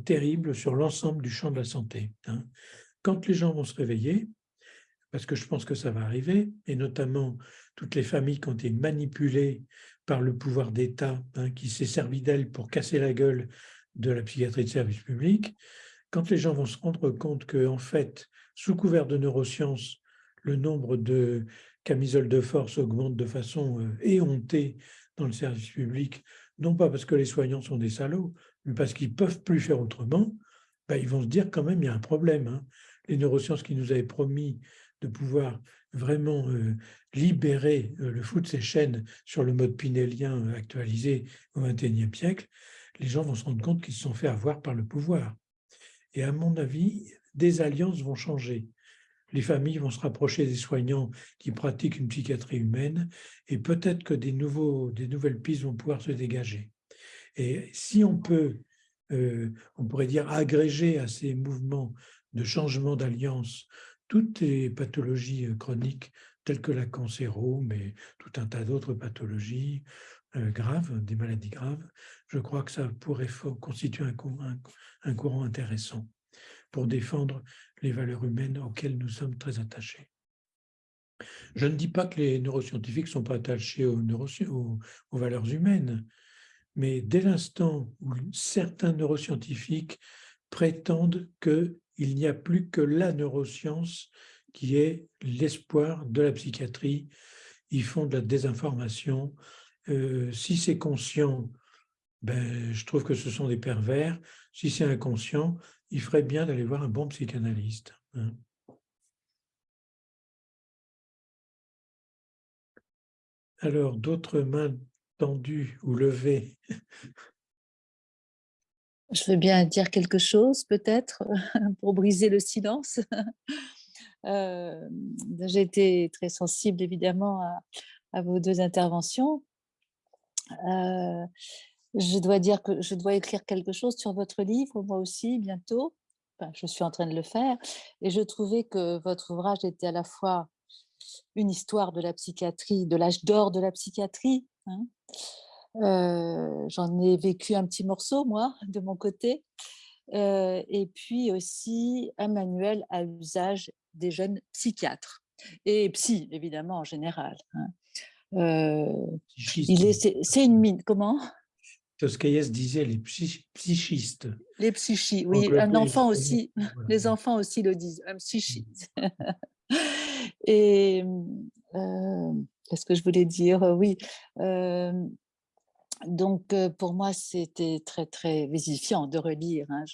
terribles sur l'ensemble du champ de la santé. Hein. Quand les gens vont se réveiller, parce que je pense que ça va arriver, et notamment toutes les familles qui ont été manipulées par le pouvoir d'État, hein, qui s'est servi d'elles pour casser la gueule de la psychiatrie de service public, quand les gens vont se rendre compte que, en fait, sous couvert de neurosciences, le nombre de camisoles de force augmente de façon euh, éhontée dans le service public, non pas parce que les soignants sont des salauds, mais parce qu'ils ne peuvent plus faire autrement, ben, ils vont se dire quand même il y a un problème. Hein. Les neurosciences qui nous avaient promis de pouvoir vraiment euh, libérer euh, le fou de ses chaînes sur le mode pinélien euh, actualisé au XXIe siècle, les gens vont se rendre compte qu'ils se sont fait avoir par le pouvoir. Et à mon avis, des alliances vont changer. Les familles vont se rapprocher des soignants qui pratiquent une psychiatrie humaine et peut-être que des, nouveaux, des nouvelles pistes vont pouvoir se dégager. Et si on peut, euh, on pourrait dire, agréger à ces mouvements de changement d'alliance toutes les pathologies euh, chroniques telles que la cancéro, mais tout un tas d'autres pathologies euh, graves, des maladies graves, je crois que ça pourrait constituer un, un courant intéressant pour défendre les valeurs humaines auxquelles nous sommes très attachés. Je ne dis pas que les neuroscientifiques ne sont pas attachés aux, valeurs humaines, mais dès l'instant où certains neuroscientifiques prétendent qu'il n'y a plus que la neuroscience qui est l'espoir de la psychiatrie, ils font de la désinformation. Euh, si c'est conscient, ben, je trouve que ce sont des pervers. Si c'est inconscient, il ferait bien d'aller voir un bon psychanalyste. Hein. Alors, d'autres mains tendues ou levées? Je veux bien dire quelque chose, peut-être, pour briser le silence. Euh, j'ai été très sensible, évidemment, à, vos deux interventions. Euh, je dois dire que je dois écrire quelque chose sur votre livre, moi aussi, bientôt. je suis en train de le faire. Et je trouvais que votre ouvrage était à la fois une histoire de la psychiatrie, de l'âge d'or de la psychiatrie. Hein. Euh, j'en ai vécu un petit morceau, moi, de mon côté. Euh, et puis aussi un manuel à usage des jeunes psychiatres et psy, évidemment, en général. Hein. Euh, c'est une mine. Comment? Toscaïès disait les psychistes. Les psychistes, oui, un enfant aussi, les enfants aussi le disent, un psychiste. Et euh, qu'est-ce que je voulais dire? Oui, euh, donc pour moi c'était très très vivifiant de relire. Hein.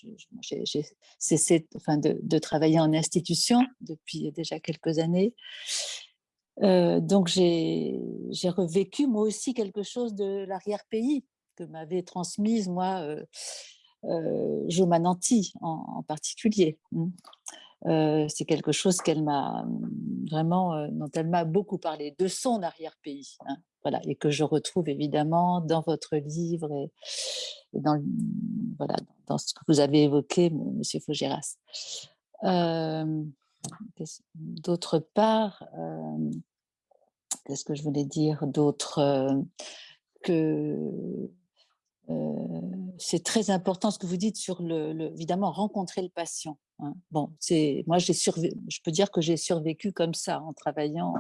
J'ai cessé enfin, de, de, travailler en institution depuis déjà quelques années. Euh, donc j'ai revécu moi aussi quelque chose de l'arrière-pays m'avait transmise, moi, euh, euh, Jo en, particulier. Mmh. Euh, c'est quelque chose qu'elle m'a mmh, vraiment, dont elle m'a beaucoup parlé, de son arrière-pays. Hein, voilà, et que je retrouve évidemment dans votre livre et, dans, voilà, dans ce que vous avez évoqué, Monsieur Faugeras. D'autre part, qu'est-ce que je voulais dire d'autre que c'est très important ce que vous dites sur le, évidemment rencontrer le patient. Hein. Bon, c'est moi j'ai je peux dire que j'ai survécu comme ça en travaillant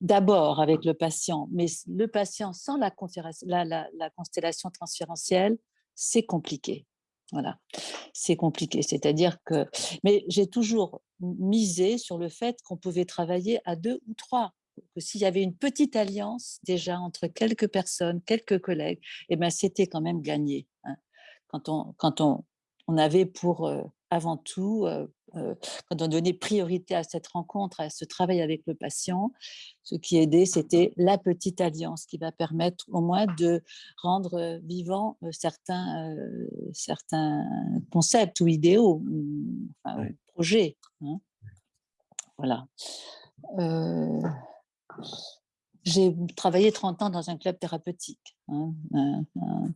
d'abord avec le patient, mais le patient sans la, la, la constellation transférentielle, c'est compliqué. Voilà, c'est compliqué. C'est-à-dire que, mais j'ai toujours misé sur le fait qu'on pouvait travailler à deux ou trois que s'il y avait une petite alliance déjà entre quelques personnes, quelques collègues, eh ben, c'était quand même gagné. Hein. Quand, on, quand on, on avait pour, euh, avant tout, euh, euh, quand on donnait priorité à cette rencontre, à ce travail avec le patient, ce qui aidait, c'était la petite alliance qui va permettre au moins de rendre vivants certains, certains concepts ou idéaux, enfin, projets. Hein. Voilà. J'ai travaillé 30 ans dans un club thérapeutique. Hein, hein, hein.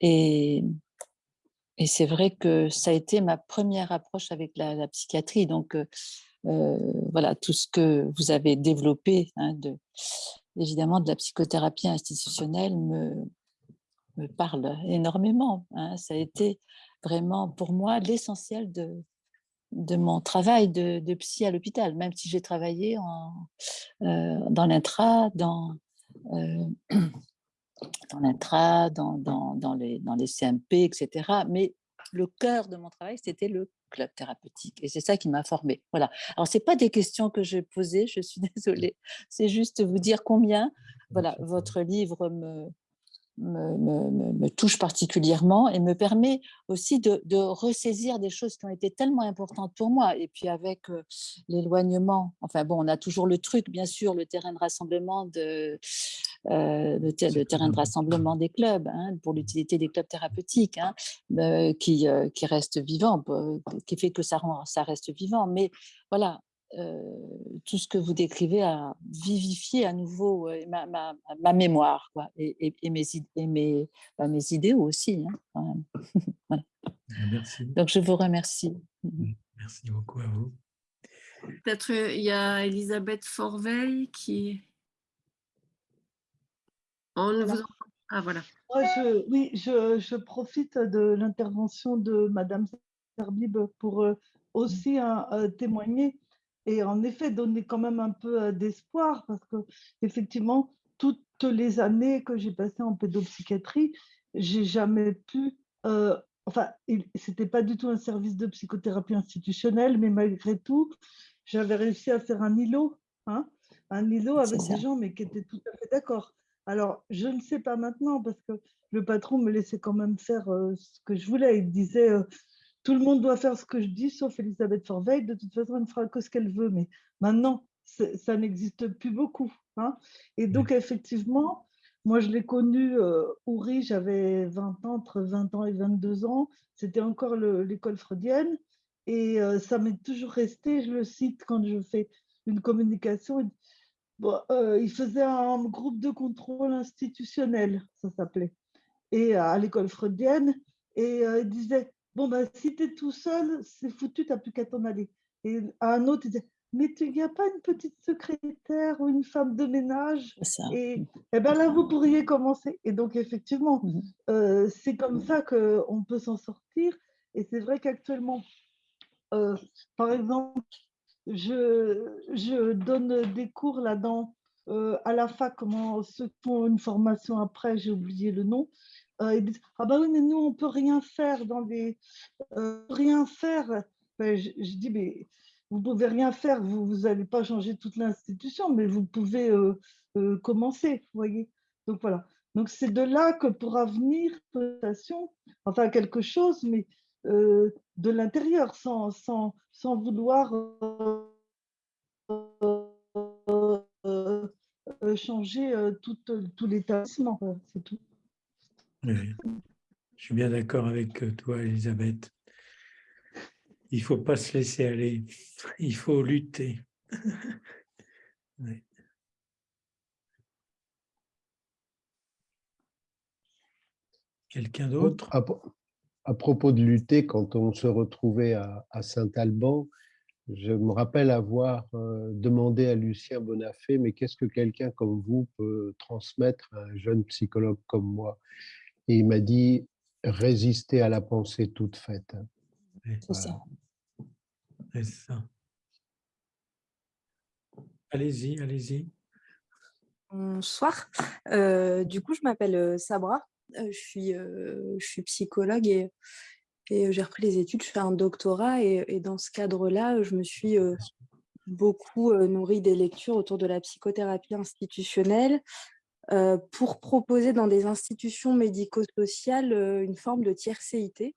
et, c'est vrai que ça a été ma première approche avec la, psychiatrie. Donc, euh, euh, voilà, tout ce que vous avez développé, de, évidemment, de la psychothérapie institutionnelle me, me parle énormément. Ça a été vraiment pour moi l'essentiel de, de mon travail de, psy à l'hôpital, même si j'ai travaillé en, euh, dans l'intra, dans, euh, dans l'intra, dans, dans, les, dans les CMP, etc. Mais le cœur de mon travail, c'était le club thérapeutique. Et c'est ça qui m'a formée. Voilà. Alors, ce pas des questions que j'ai posées, je suis désolée. C'est juste vous dire combien voilà, votre livre me, me, touche particulièrement et me permet aussi de, ressaisir des choses qui ont été tellement importantes pour moi. Et puis avec euh, l'éloignement, enfin bon, on a toujours le truc, bien sûr, le terrain de rassemblement, de, euh, le, terrain de rassemblement des clubs, hein, pour l'utilité des clubs thérapeutiques, hein, euh, qui, qui reste vivant, qui fait que ça, rend, ça reste vivant. Mais voilà, tout ce que vous décrivez a vivifié à nouveau ma, ma, ma mémoire quoi, et, et, mes, et mes, bah, mes idées aussi. Hein, voilà. Merci. Donc, je vous remercie. Mmh, merci beaucoup à vous. Peut-être il y a Elisabeth Forveil qui... On ne vous entend Ah, voilà. je, oui, je, je, profite de l'intervention de Madame Serbib pour aussi témoigner et en effet donner quand même un peu euh, d'espoir parce que effectivement toutes les années que j'ai passées en pédopsychiatrie, j'ai jamais pu, euh, enfin c'était pas du tout un service de psychothérapie institutionnelle, mais malgré tout, j'avais réussi à faire un îlot, hein, un îlot avec des gens mais qui étaient tout à fait d'accord. Alors je ne sais pas maintenant parce que le patron me laissait quand même faire euh, ce que je voulais. Il disait tout le monde doit faire ce que je dis, sauf Elisabeth Forveil. De toute façon, elle ne fera que ce qu'elle veut. Mais maintenant, ça n'existe plus beaucoup. Hein. Et donc, effectivement, moi, je l'ai connu, euh, Ouri, j'avais 20 ans, entre 20 ans et 22 ans. C'était encore l'école freudienne. Et euh, ça m'est toujours resté, je le cite quand je fais une communication. Euh, il faisait un groupe de contrôle institutionnel, ça s'appelait, et à l'école freudienne. Et il disait Bon, ben, si tu es tout seul, c'est foutu, tu n'as plus qu'à t'en aller. Et à un autre, il disait Mais il n'y a pas une petite secrétaire ou une femme de ménage? Et, et eh ben là, vous pourriez commencer. Et donc, effectivement, mmh euh, c'est comme ça qu'on peut s'en sortir. Et c'est vrai qu'actuellement, euh, par exemple, je, je, donne des cours là-dedans euh, à la fac, comment ceux qui font une formation après, j'ai oublié le nom, euh, Ah bah oui, mais nous, on peut rien faire dans des. Euh, rien faire. Ben, je, dis Mais vous pouvez rien faire, vous n'allez pas changer toute l'institution, mais vous pouvez euh, commencer, vous voyez. Donc voilà. Donc c'est de là que pourra venir enfin quelque chose, mais de l'intérieur, sans, sans, sans, vouloir changer tout, tout l'établissement, c'est tout. Je suis bien d'accord avec euh, toi, Elisabeth. Il ne faut pas se laisser aller, il faut lutter. Quelqu'un d'autre? à, propos de lutter, quand on se retrouvait à, Saint-Alban, je me rappelle avoir euh, demandé à Lucien Bonafé, mais qu'est-ce que quelqu'un comme vous peut transmettre à un jeune psychologue comme moi? Et il m'a dit résister à la pensée toute faite. C'est ça. C'est ça. Allez-y, allez-y. Bonsoir. Euh, du coup, je m'appelle euh, Sabra. Euh, je, suis, je suis psychologue et, et j'ai repris les études. Je fais un doctorat et, et dans ce cadre-là, je me suis beaucoup nourrie des lectures autour de la psychothérapie institutionnelle, pour proposer dans des institutions médico-sociales euh, une forme de tiercéité,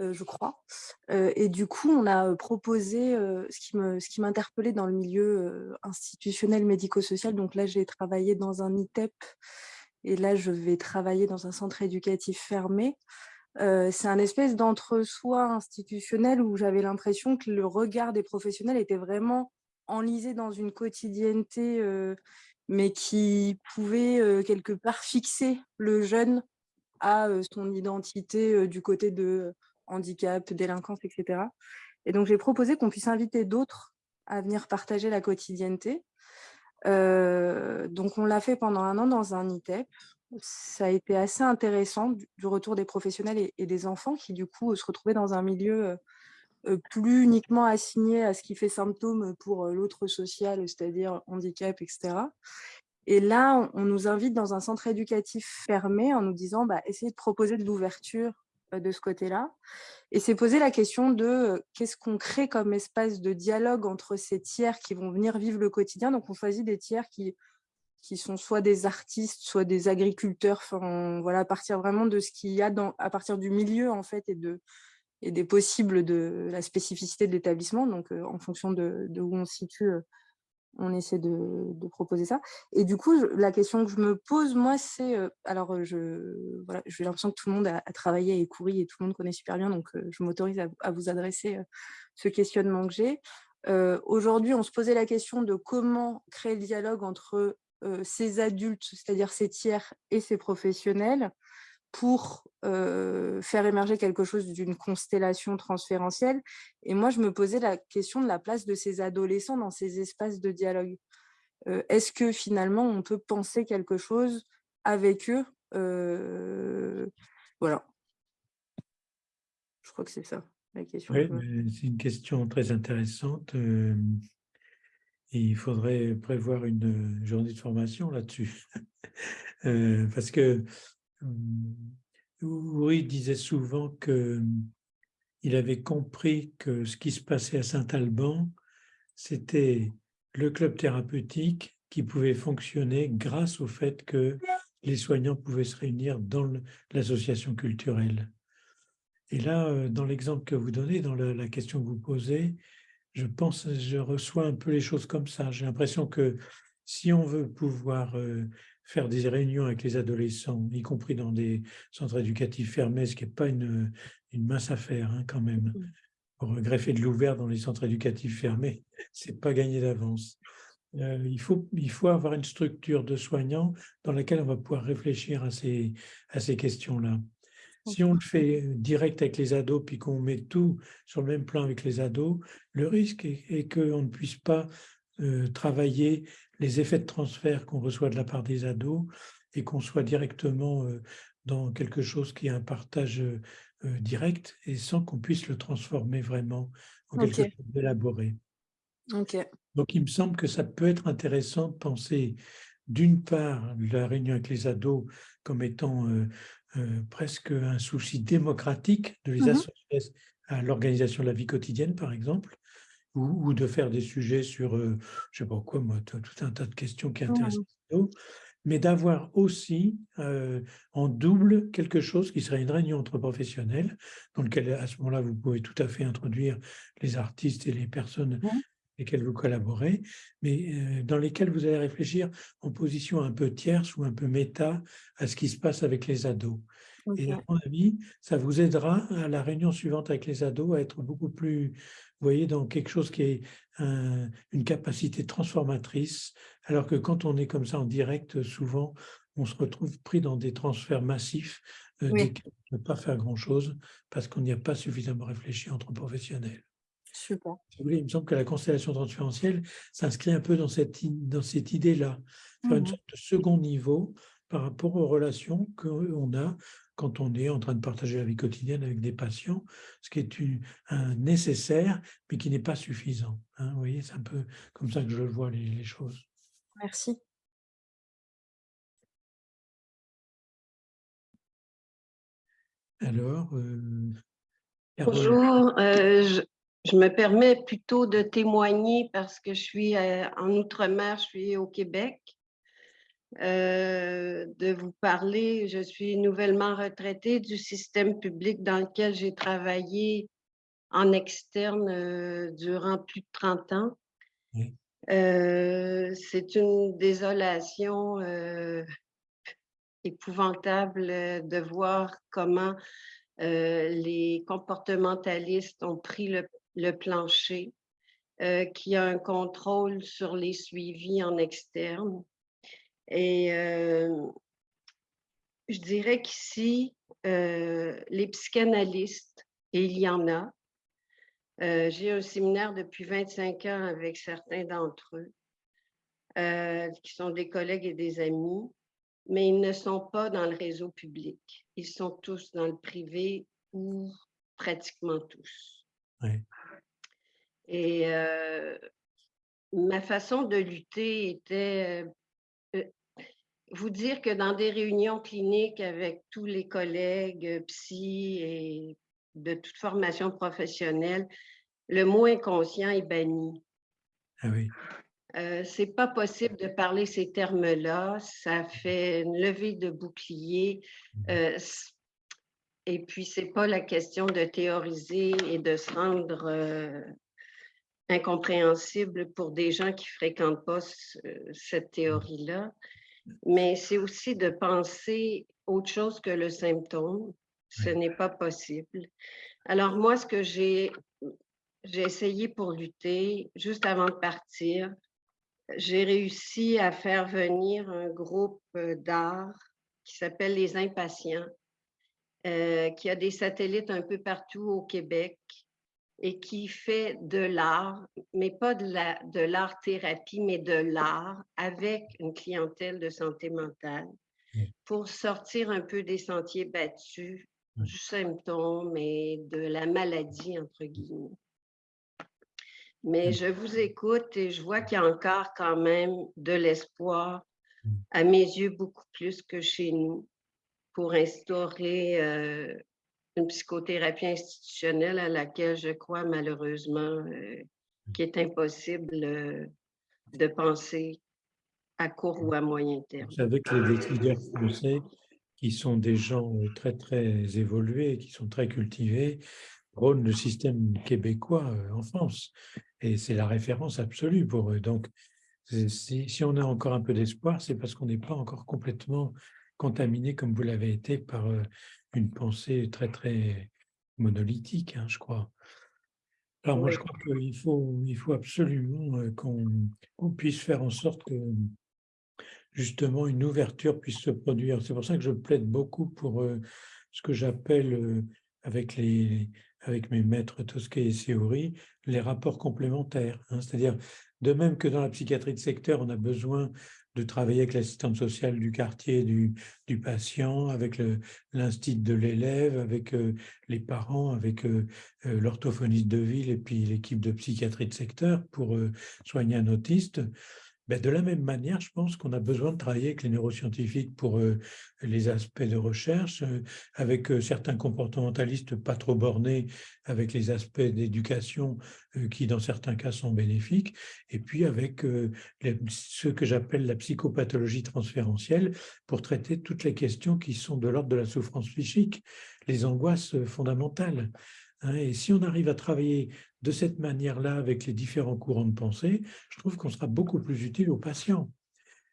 euh, je crois. et du coup, on a proposé ce qui m'interpellait dans le milieu institutionnel médico-social. Donc là, j'ai travaillé dans un ITEP et là, je vais travailler dans un centre éducatif fermé. c'est un espèce d'entre-soi institutionnel où j'avais l'impression que le regard des professionnels était vraiment enlisé dans une quotidienneté mais qui pouvait quelque part fixer le jeune à son identité du côté de handicap, délinquance, etc. Et donc, j'ai proposé qu'on puisse inviter d'autres à venir partager la quotidienneté. donc, on l'a fait pendant un an dans un ITEP. Ça a été assez intéressant du, retour des professionnels et, et, des enfants qui, du coup, se retrouvaient dans un milieu plus uniquement assigné à ce qui fait symptôme pour l'autre social, c'est-à-dire handicap, etc. Et là, on, nous invite dans un centre éducatif fermé en nous disant bah, essayez de proposer de l'ouverture de ce côté-là. Et c'est poser la question de qu'est-ce qu'on crée comme espace de dialogue entre ces tiers qui vont venir vivre le quotidien. Donc, on choisit des tiers qui qui sont soit des artistes, soit des agriculteurs, voilà, à partir vraiment de ce qu'il y a à partir du milieu en fait et, de, et des possibles de la spécificité de l'établissement, donc en fonction de, où on se situe, on essaie de, proposer ça. Et du coup, la question que je me pose, moi, c'est, alors je voilà, j'ai l'impression que tout le monde a, travaillé et couru et tout le monde connaît super bien, donc je m'autorise à, vous adresser ce questionnement que j'ai. Aujourd'hui, on se posait la question de comment créer le dialogue entre ces adultes, c'est-à-dire ces tiers et ces professionnels, pour faire émerger quelque chose d'une constellation transférentielle. Et moi, je me posais la question de la place de ces adolescents dans ces espaces de dialogue. Est-ce que finalement, on peut penser quelque chose avec eux Voilà. Je crois que c'est ça. Oui, c'est une question très intéressante. il faudrait prévoir une journée de formation là-dessus. parce que oui, disait souvent qu'il avait compris que ce qui se passait à Saint-Alban, c'était le club thérapeutique qui pouvait fonctionner grâce au fait que les soignants pouvaient se réunir dans l'association culturelle. Et là, euh, dans l'exemple que vous donnez, dans la, question que vous posez, je pense, je reçois un peu les choses comme ça. J'ai l'impression que si on veut pouvoir euh, faire des réunions avec les adolescents, y compris dans des centres éducatifs fermés, ce qui n'est pas une, une, mince affaire hein, quand même. Mmh. Pour greffer de l'ouvert dans les centres éducatifs fermés, ce n'est pas gagné d'avance. Euh, il, faut, il faut avoir une structure de soignants dans laquelle on va pouvoir réfléchir à ces, à ces questions-là. Si on le fait direct avec les ados, puis qu'on met tout sur le même plan avec les ados, le risque est, qu'on ne puisse pas travailler les effets de transfert qu'on reçoit de la part des ados et qu'on soit directement dans quelque chose qui est un partage direct et sans qu'on puisse le transformer vraiment en quelque chose d'élaboré. Donc, il me semble que ça peut être intéressant de penser d'une part la réunion avec les ados comme étant euh, presque un souci démocratique de les mmh associer à l'organisation de la vie quotidienne, par exemple, ou, de faire des sujets sur, euh, je ne sais pas quoi, moi, tout un tas de questions qui intéressent les ados, mais d'avoir aussi euh, en double quelque chose qui serait une réunion entre professionnels, dans lequel à ce moment-là, vous pouvez tout à fait introduire les artistes et les personnes mmh lesquels vous collaborez, mais euh, dans lesquels vous allez réfléchir en position un peu tierce ou un peu méta à ce qui se passe avec les ados. Et à mon avis, ça vous aidera à la réunion suivante avec les ados à être beaucoup plus, vous voyez, dans quelque chose qui est une capacité transformatrice, alors que quand on est comme ça en direct, souvent, on se retrouve pris dans des transferts massifs euh, ne peut pas faire grand-chose parce qu'on n'y a pas suffisamment réfléchi entre professionnels. Super. il me semble que la constellation transférentielle s'inscrit un peu dans cette, dans cette idée-là, faire une mmh sorte de second niveau par rapport aux relations qu'on a quand on est en train de partager la vie quotidienne avec des patients, ce qui est un nécessaire, mais qui n'est pas suffisant. Hein, vous voyez, c'est un peu comme ça que je vois les, choses. Merci. Alors, euh, Bonjour, euh, je me permets plutôt de témoigner parce que je suis euh, en Outre-mer, je suis au Québec, euh, de vous parler. Je suis nouvellement retraitée du système public dans lequel j'ai travaillé en externe euh, durant plus de 30 ans. C'est une désolation épouvantable de voir comment les comportementalistes ont pris le le plancher, euh, qui a un contrôle sur les suivis en externe. Et euh, je dirais qu'ici, euh, les psychanalystes, et il y en a, j'ai un séminaire depuis 25 ans avec certains d'entre eux, qui sont des collègues et des amis, mais ils ne sont pas dans le réseau public. Ils sont tous dans le privé ou pratiquement tous. Et euh, ma façon de lutter était euh, euh, vous dire que dans des réunions cliniques avec tous les collègues psy et de toute formation professionnelle, le mot inconscient est banni. Ah oui. Euh, c'est pas possible de parler ces termes-là. Ça fait une levée de bouclier. Euh, et puis, c'est pas la question de théoriser et de se rendre euh, incompréhensible pour des gens qui fréquentent pas cette théorie-là. Mais c'est aussi de penser autre chose que le symptôme. Ce n'est pas possible. Alors, moi, ce que j'ai j'ai essayé pour lutter, juste avant de partir, j'ai réussi à faire venir un groupe euh, d'art qui s'appelle Les Impatients, euh, qui a des satellites un peu partout au Québec et qui fait de l'art, mais pas de l'art-thérapie, mais de l'art avec une clientèle de santé mentale pour sortir un peu des sentiers battus du symptôme et de la maladie, entre guillemets. Mais je vous écoute et je vois qu'il y a encore quand même de l'espoir, à mes yeux, beaucoup plus que chez nous, pour instaurer euh, une psychothérapie institutionnelle à laquelle je crois malheureusement euh, qu'il est impossible euh, de penser à court ou à moyen terme. Avec les décideurs français, qui sont des gens très, très évolués, qui sont très cultivés, prônent le système québécois en France. Et c'est la référence absolue pour eux. Donc, si, on a encore un peu d'espoir, c'est parce qu'on n'est pas encore complètement contaminé comme vous l'avez été par une pensée très, très monolithique, hein, je crois. Alors moi, je crois qu'il faut, il faut absolument qu'on puisse faire en sorte que justement une ouverture puisse se produire. C'est pour ça que je plaide beaucoup pour ce que j'appelle avec les, avec mes maîtres Tosquet et Séouri, les rapports complémentaires. Hein. C'est-à-dire, de même que dans la psychiatrie de secteur, on a besoin de travailler avec l'assistante sociale du quartier du, patient, avec l'instit de l'élève, avec euh, les parents, avec euh, euh, l'orthophoniste de ville et puis l'équipe de psychiatrie de secteur pour soigner un autiste. Ben, de la même manière, je pense qu'on a besoin de travailler avec les neuroscientifiques pour euh, les aspects de recherche, euh, avec euh, certains comportementalistes pas trop bornés, avec les aspects d'éducation qui, dans certains cas, sont bénéfiques, et puis avec ce que j'appelle la psychopathologie transférentielle pour traiter toutes les questions qui sont de l'ordre de la souffrance psychique, les angoisses fondamentales. Hein. et si on arrive à travailler de cette manière-là avec les différents courants de pensée, je trouve qu'on sera beaucoup plus utile aux patients.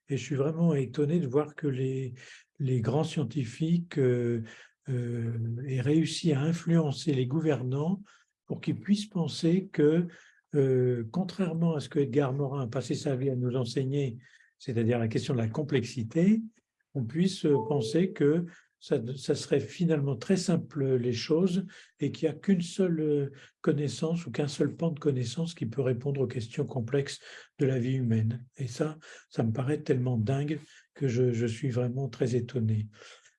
Et je suis vraiment étonné de voir que les, grands scientifiques euh, euh, aient réussi à influencer les gouvernants pour qu'ils puissent penser que, euh, contrairement à ce que Edgar Morin a passé sa vie à nous enseigner, c'est-à-dire la question de la complexité, on puisse penser que ça, serait finalement très simple les choses et qu'il n'y a qu'une seule euh, connaissance ou qu'un seul pan de connaissance qui peut répondre aux questions complexes de la vie humaine. Et ça, ça me paraît tellement dingue que je, je suis vraiment très étonné.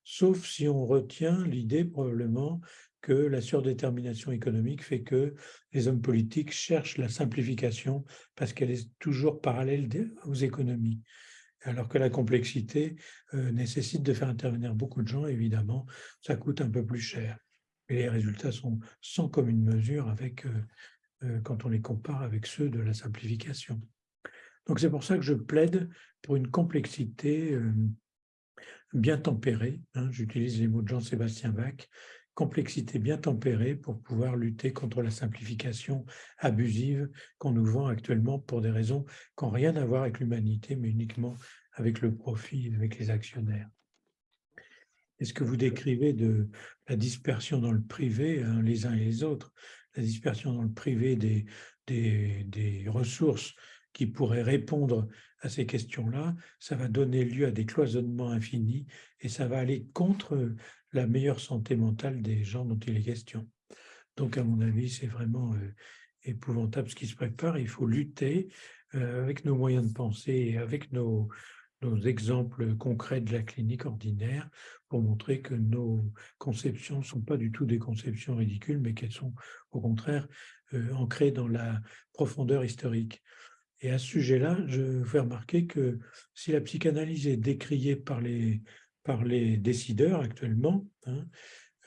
Sauf si on retient l'idée probablement que la surdétermination économique fait que les hommes politiques cherchent la simplification parce qu'elle est toujours parallèle aux économies alors que la complexité euh, nécessite de faire intervenir beaucoup de gens, évidemment, ça coûte un peu plus cher. Et les résultats sont sans commune mesure avec, euh, euh, quand on les compare avec ceux de la simplification. Donc c'est pour ça que je plaide pour une complexité bien tempérée, hein, j'utilise les mots de Jean-Sébastien Bach, complexité bien tempérée pour pouvoir lutter contre la simplification abusive qu'on nous vend actuellement pour des raisons qui n'ont rien à voir avec l'humanité, mais uniquement avec le profit, avec les actionnaires. Est-ce que vous décrivez de la dispersion dans le privé, hein, les uns et les autres, la dispersion dans le privé des, des, des ressources qui pourraient répondre à ces questions-là, ça va donner lieu à des cloisonnements infinis et ça va aller contre la meilleure santé mentale des gens dont il est question. Donc, à mon avis, c'est vraiment euh, épouvantable ce qui se prépare. Il faut lutter euh, avec nos moyens de penser et avec nos, exemples concrets de la clinique ordinaire pour montrer que nos conceptions ne sont pas du tout des conceptions ridicules, mais qu'elles sont au contraire euh, ancrées dans la profondeur historique. Et à ce sujet-là, je fais remarquer que si la psychanalyse est décriée par les, par les décideurs actuellement. Hein,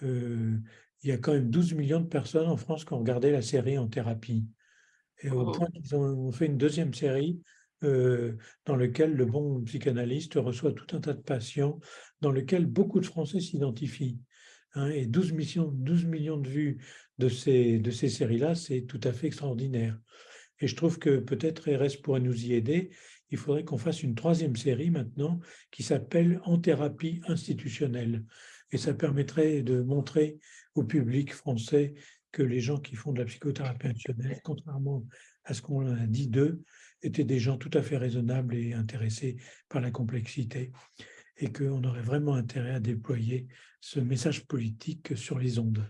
euh, il y a quand même 12 millions de personnes en France qui ont regardé la série en thérapie. Et au oh. point qu'ils ont fait une deuxième série euh, dans lequel le bon psychanalyste reçoit tout un tas de patients, dans lequel beaucoup de Français s'identifient. Hein, et 12 millions, 12 millions de vues de ces, de ces séries-là, c'est tout à fait extraordinaire. Et je trouve que peut-être RS pourrait nous y aider. Il faudrait qu'on fasse une troisième série maintenant qui s'appelle En thérapie institutionnelle. Et ça permettrait de montrer au public français que les gens qui font de la psychothérapie institutionnelle, contrairement à ce qu'on a dit d'eux, étaient des gens tout à fait raisonnables et intéressés par la complexité et qu'on aurait vraiment intérêt à déployer ce message politique sur les ondes.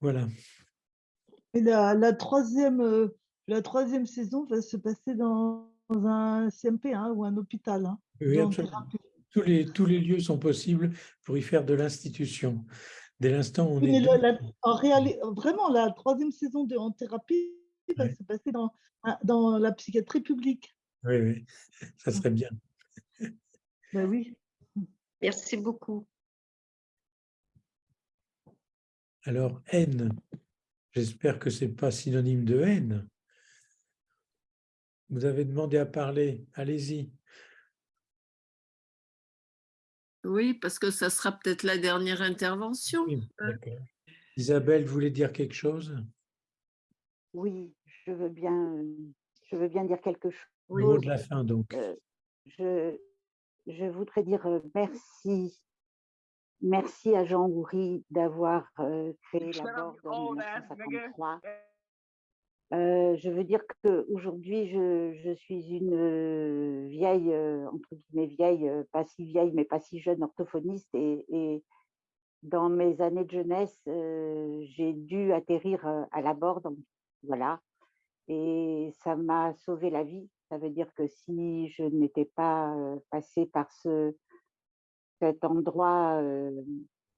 Voilà. Et la, troisième, euh, la troisième saison va se passer dans, un CMP hein, ou un hôpital. Hein, oui, absolument. Tous les, tous les lieux sont possibles pour y faire de l'institution. Dès l'instant où on est... en réalité, vraiment, la troisième saison de En thérapie va se passer dans, dans la psychiatrie publique. Oui, oui, ça serait bien. Ben oui. Merci beaucoup. Alors, haine, j'espère que ce n'est pas synonyme de haine. Vous avez demandé à parler, allez-y. Oui, parce que ça sera peut-être la dernière intervention. Isabelle, vous voulez dire quelque chose? Oui, je veux bien, je veux bien dire quelque chose. Au mot de la fin, donc. Euh, je, je voudrais dire euh, merci. Merci à Jean Houry d'avoir euh, créé la Borde en 1953. Euh, je veux dire qu'aujourd'hui, je, je suis une vieille, entre guillemets vieille, pas si vieille, mais pas si jeune orthophoniste. Et, dans mes années de jeunesse, j'ai dû atterrir à la Borde. Voilà. Et ça m'a sauvé la vie. Ça veut dire que si je n'étais pas passée par ce, cet endroit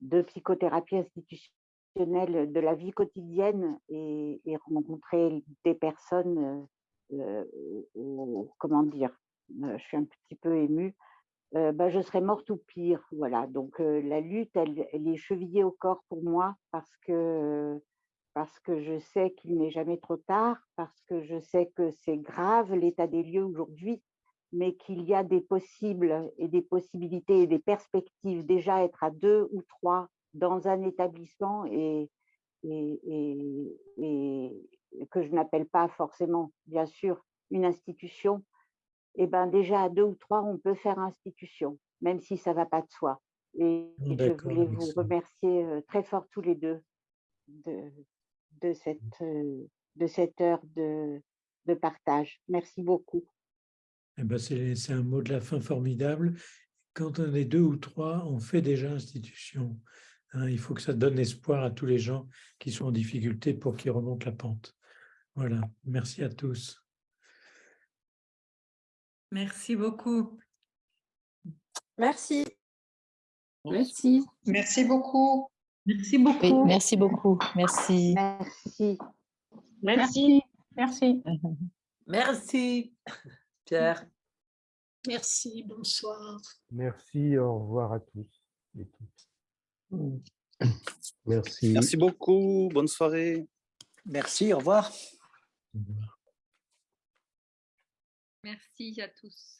de psychothérapie institutionnelle de la vie quotidienne et, rencontrer des personnes, comment dire, je suis un petit peu émue, bah, je serais morte ou pire. Voilà, donc la lutte, elle, elle, est chevillée au corps pour moi parce que parce que je sais qu'il n'est jamais trop tard, parce que je sais que c'est grave l'état des lieux aujourd'hui, mais qu'il y a des possibles et des possibilités et des perspectives déjà être à deux ou trois dans un établissement et, et, que je n'appelle pas forcément, bien sûr, une institution, eh ben déjà à deux ou trois, on peut faire institution, même si ça ne va pas de soi. Et je voulais vous remercier euh, très fort tous les deux de, de cette, euh, de cette heure de, de partage. Merci beaucoup. Eh ben c'est un mot de la fin formidable. Quand on est deux ou trois, on fait déjà institution. Hein. il faut que ça donne espoir à tous les gens qui sont en difficulté pour qu'ils remontent la pente. Voilà, merci à tous. Merci beaucoup. Merci. Merci. Merci beaucoup. Merci beaucoup. merci beaucoup. Merci. Merci. Merci. Merci. Merci, Pierre. Merci, bonsoir. Merci, au revoir à tous et toutes. Merci. Merci beaucoup, bonne soirée. Merci, au revoir. Au revoir. Merci à tous.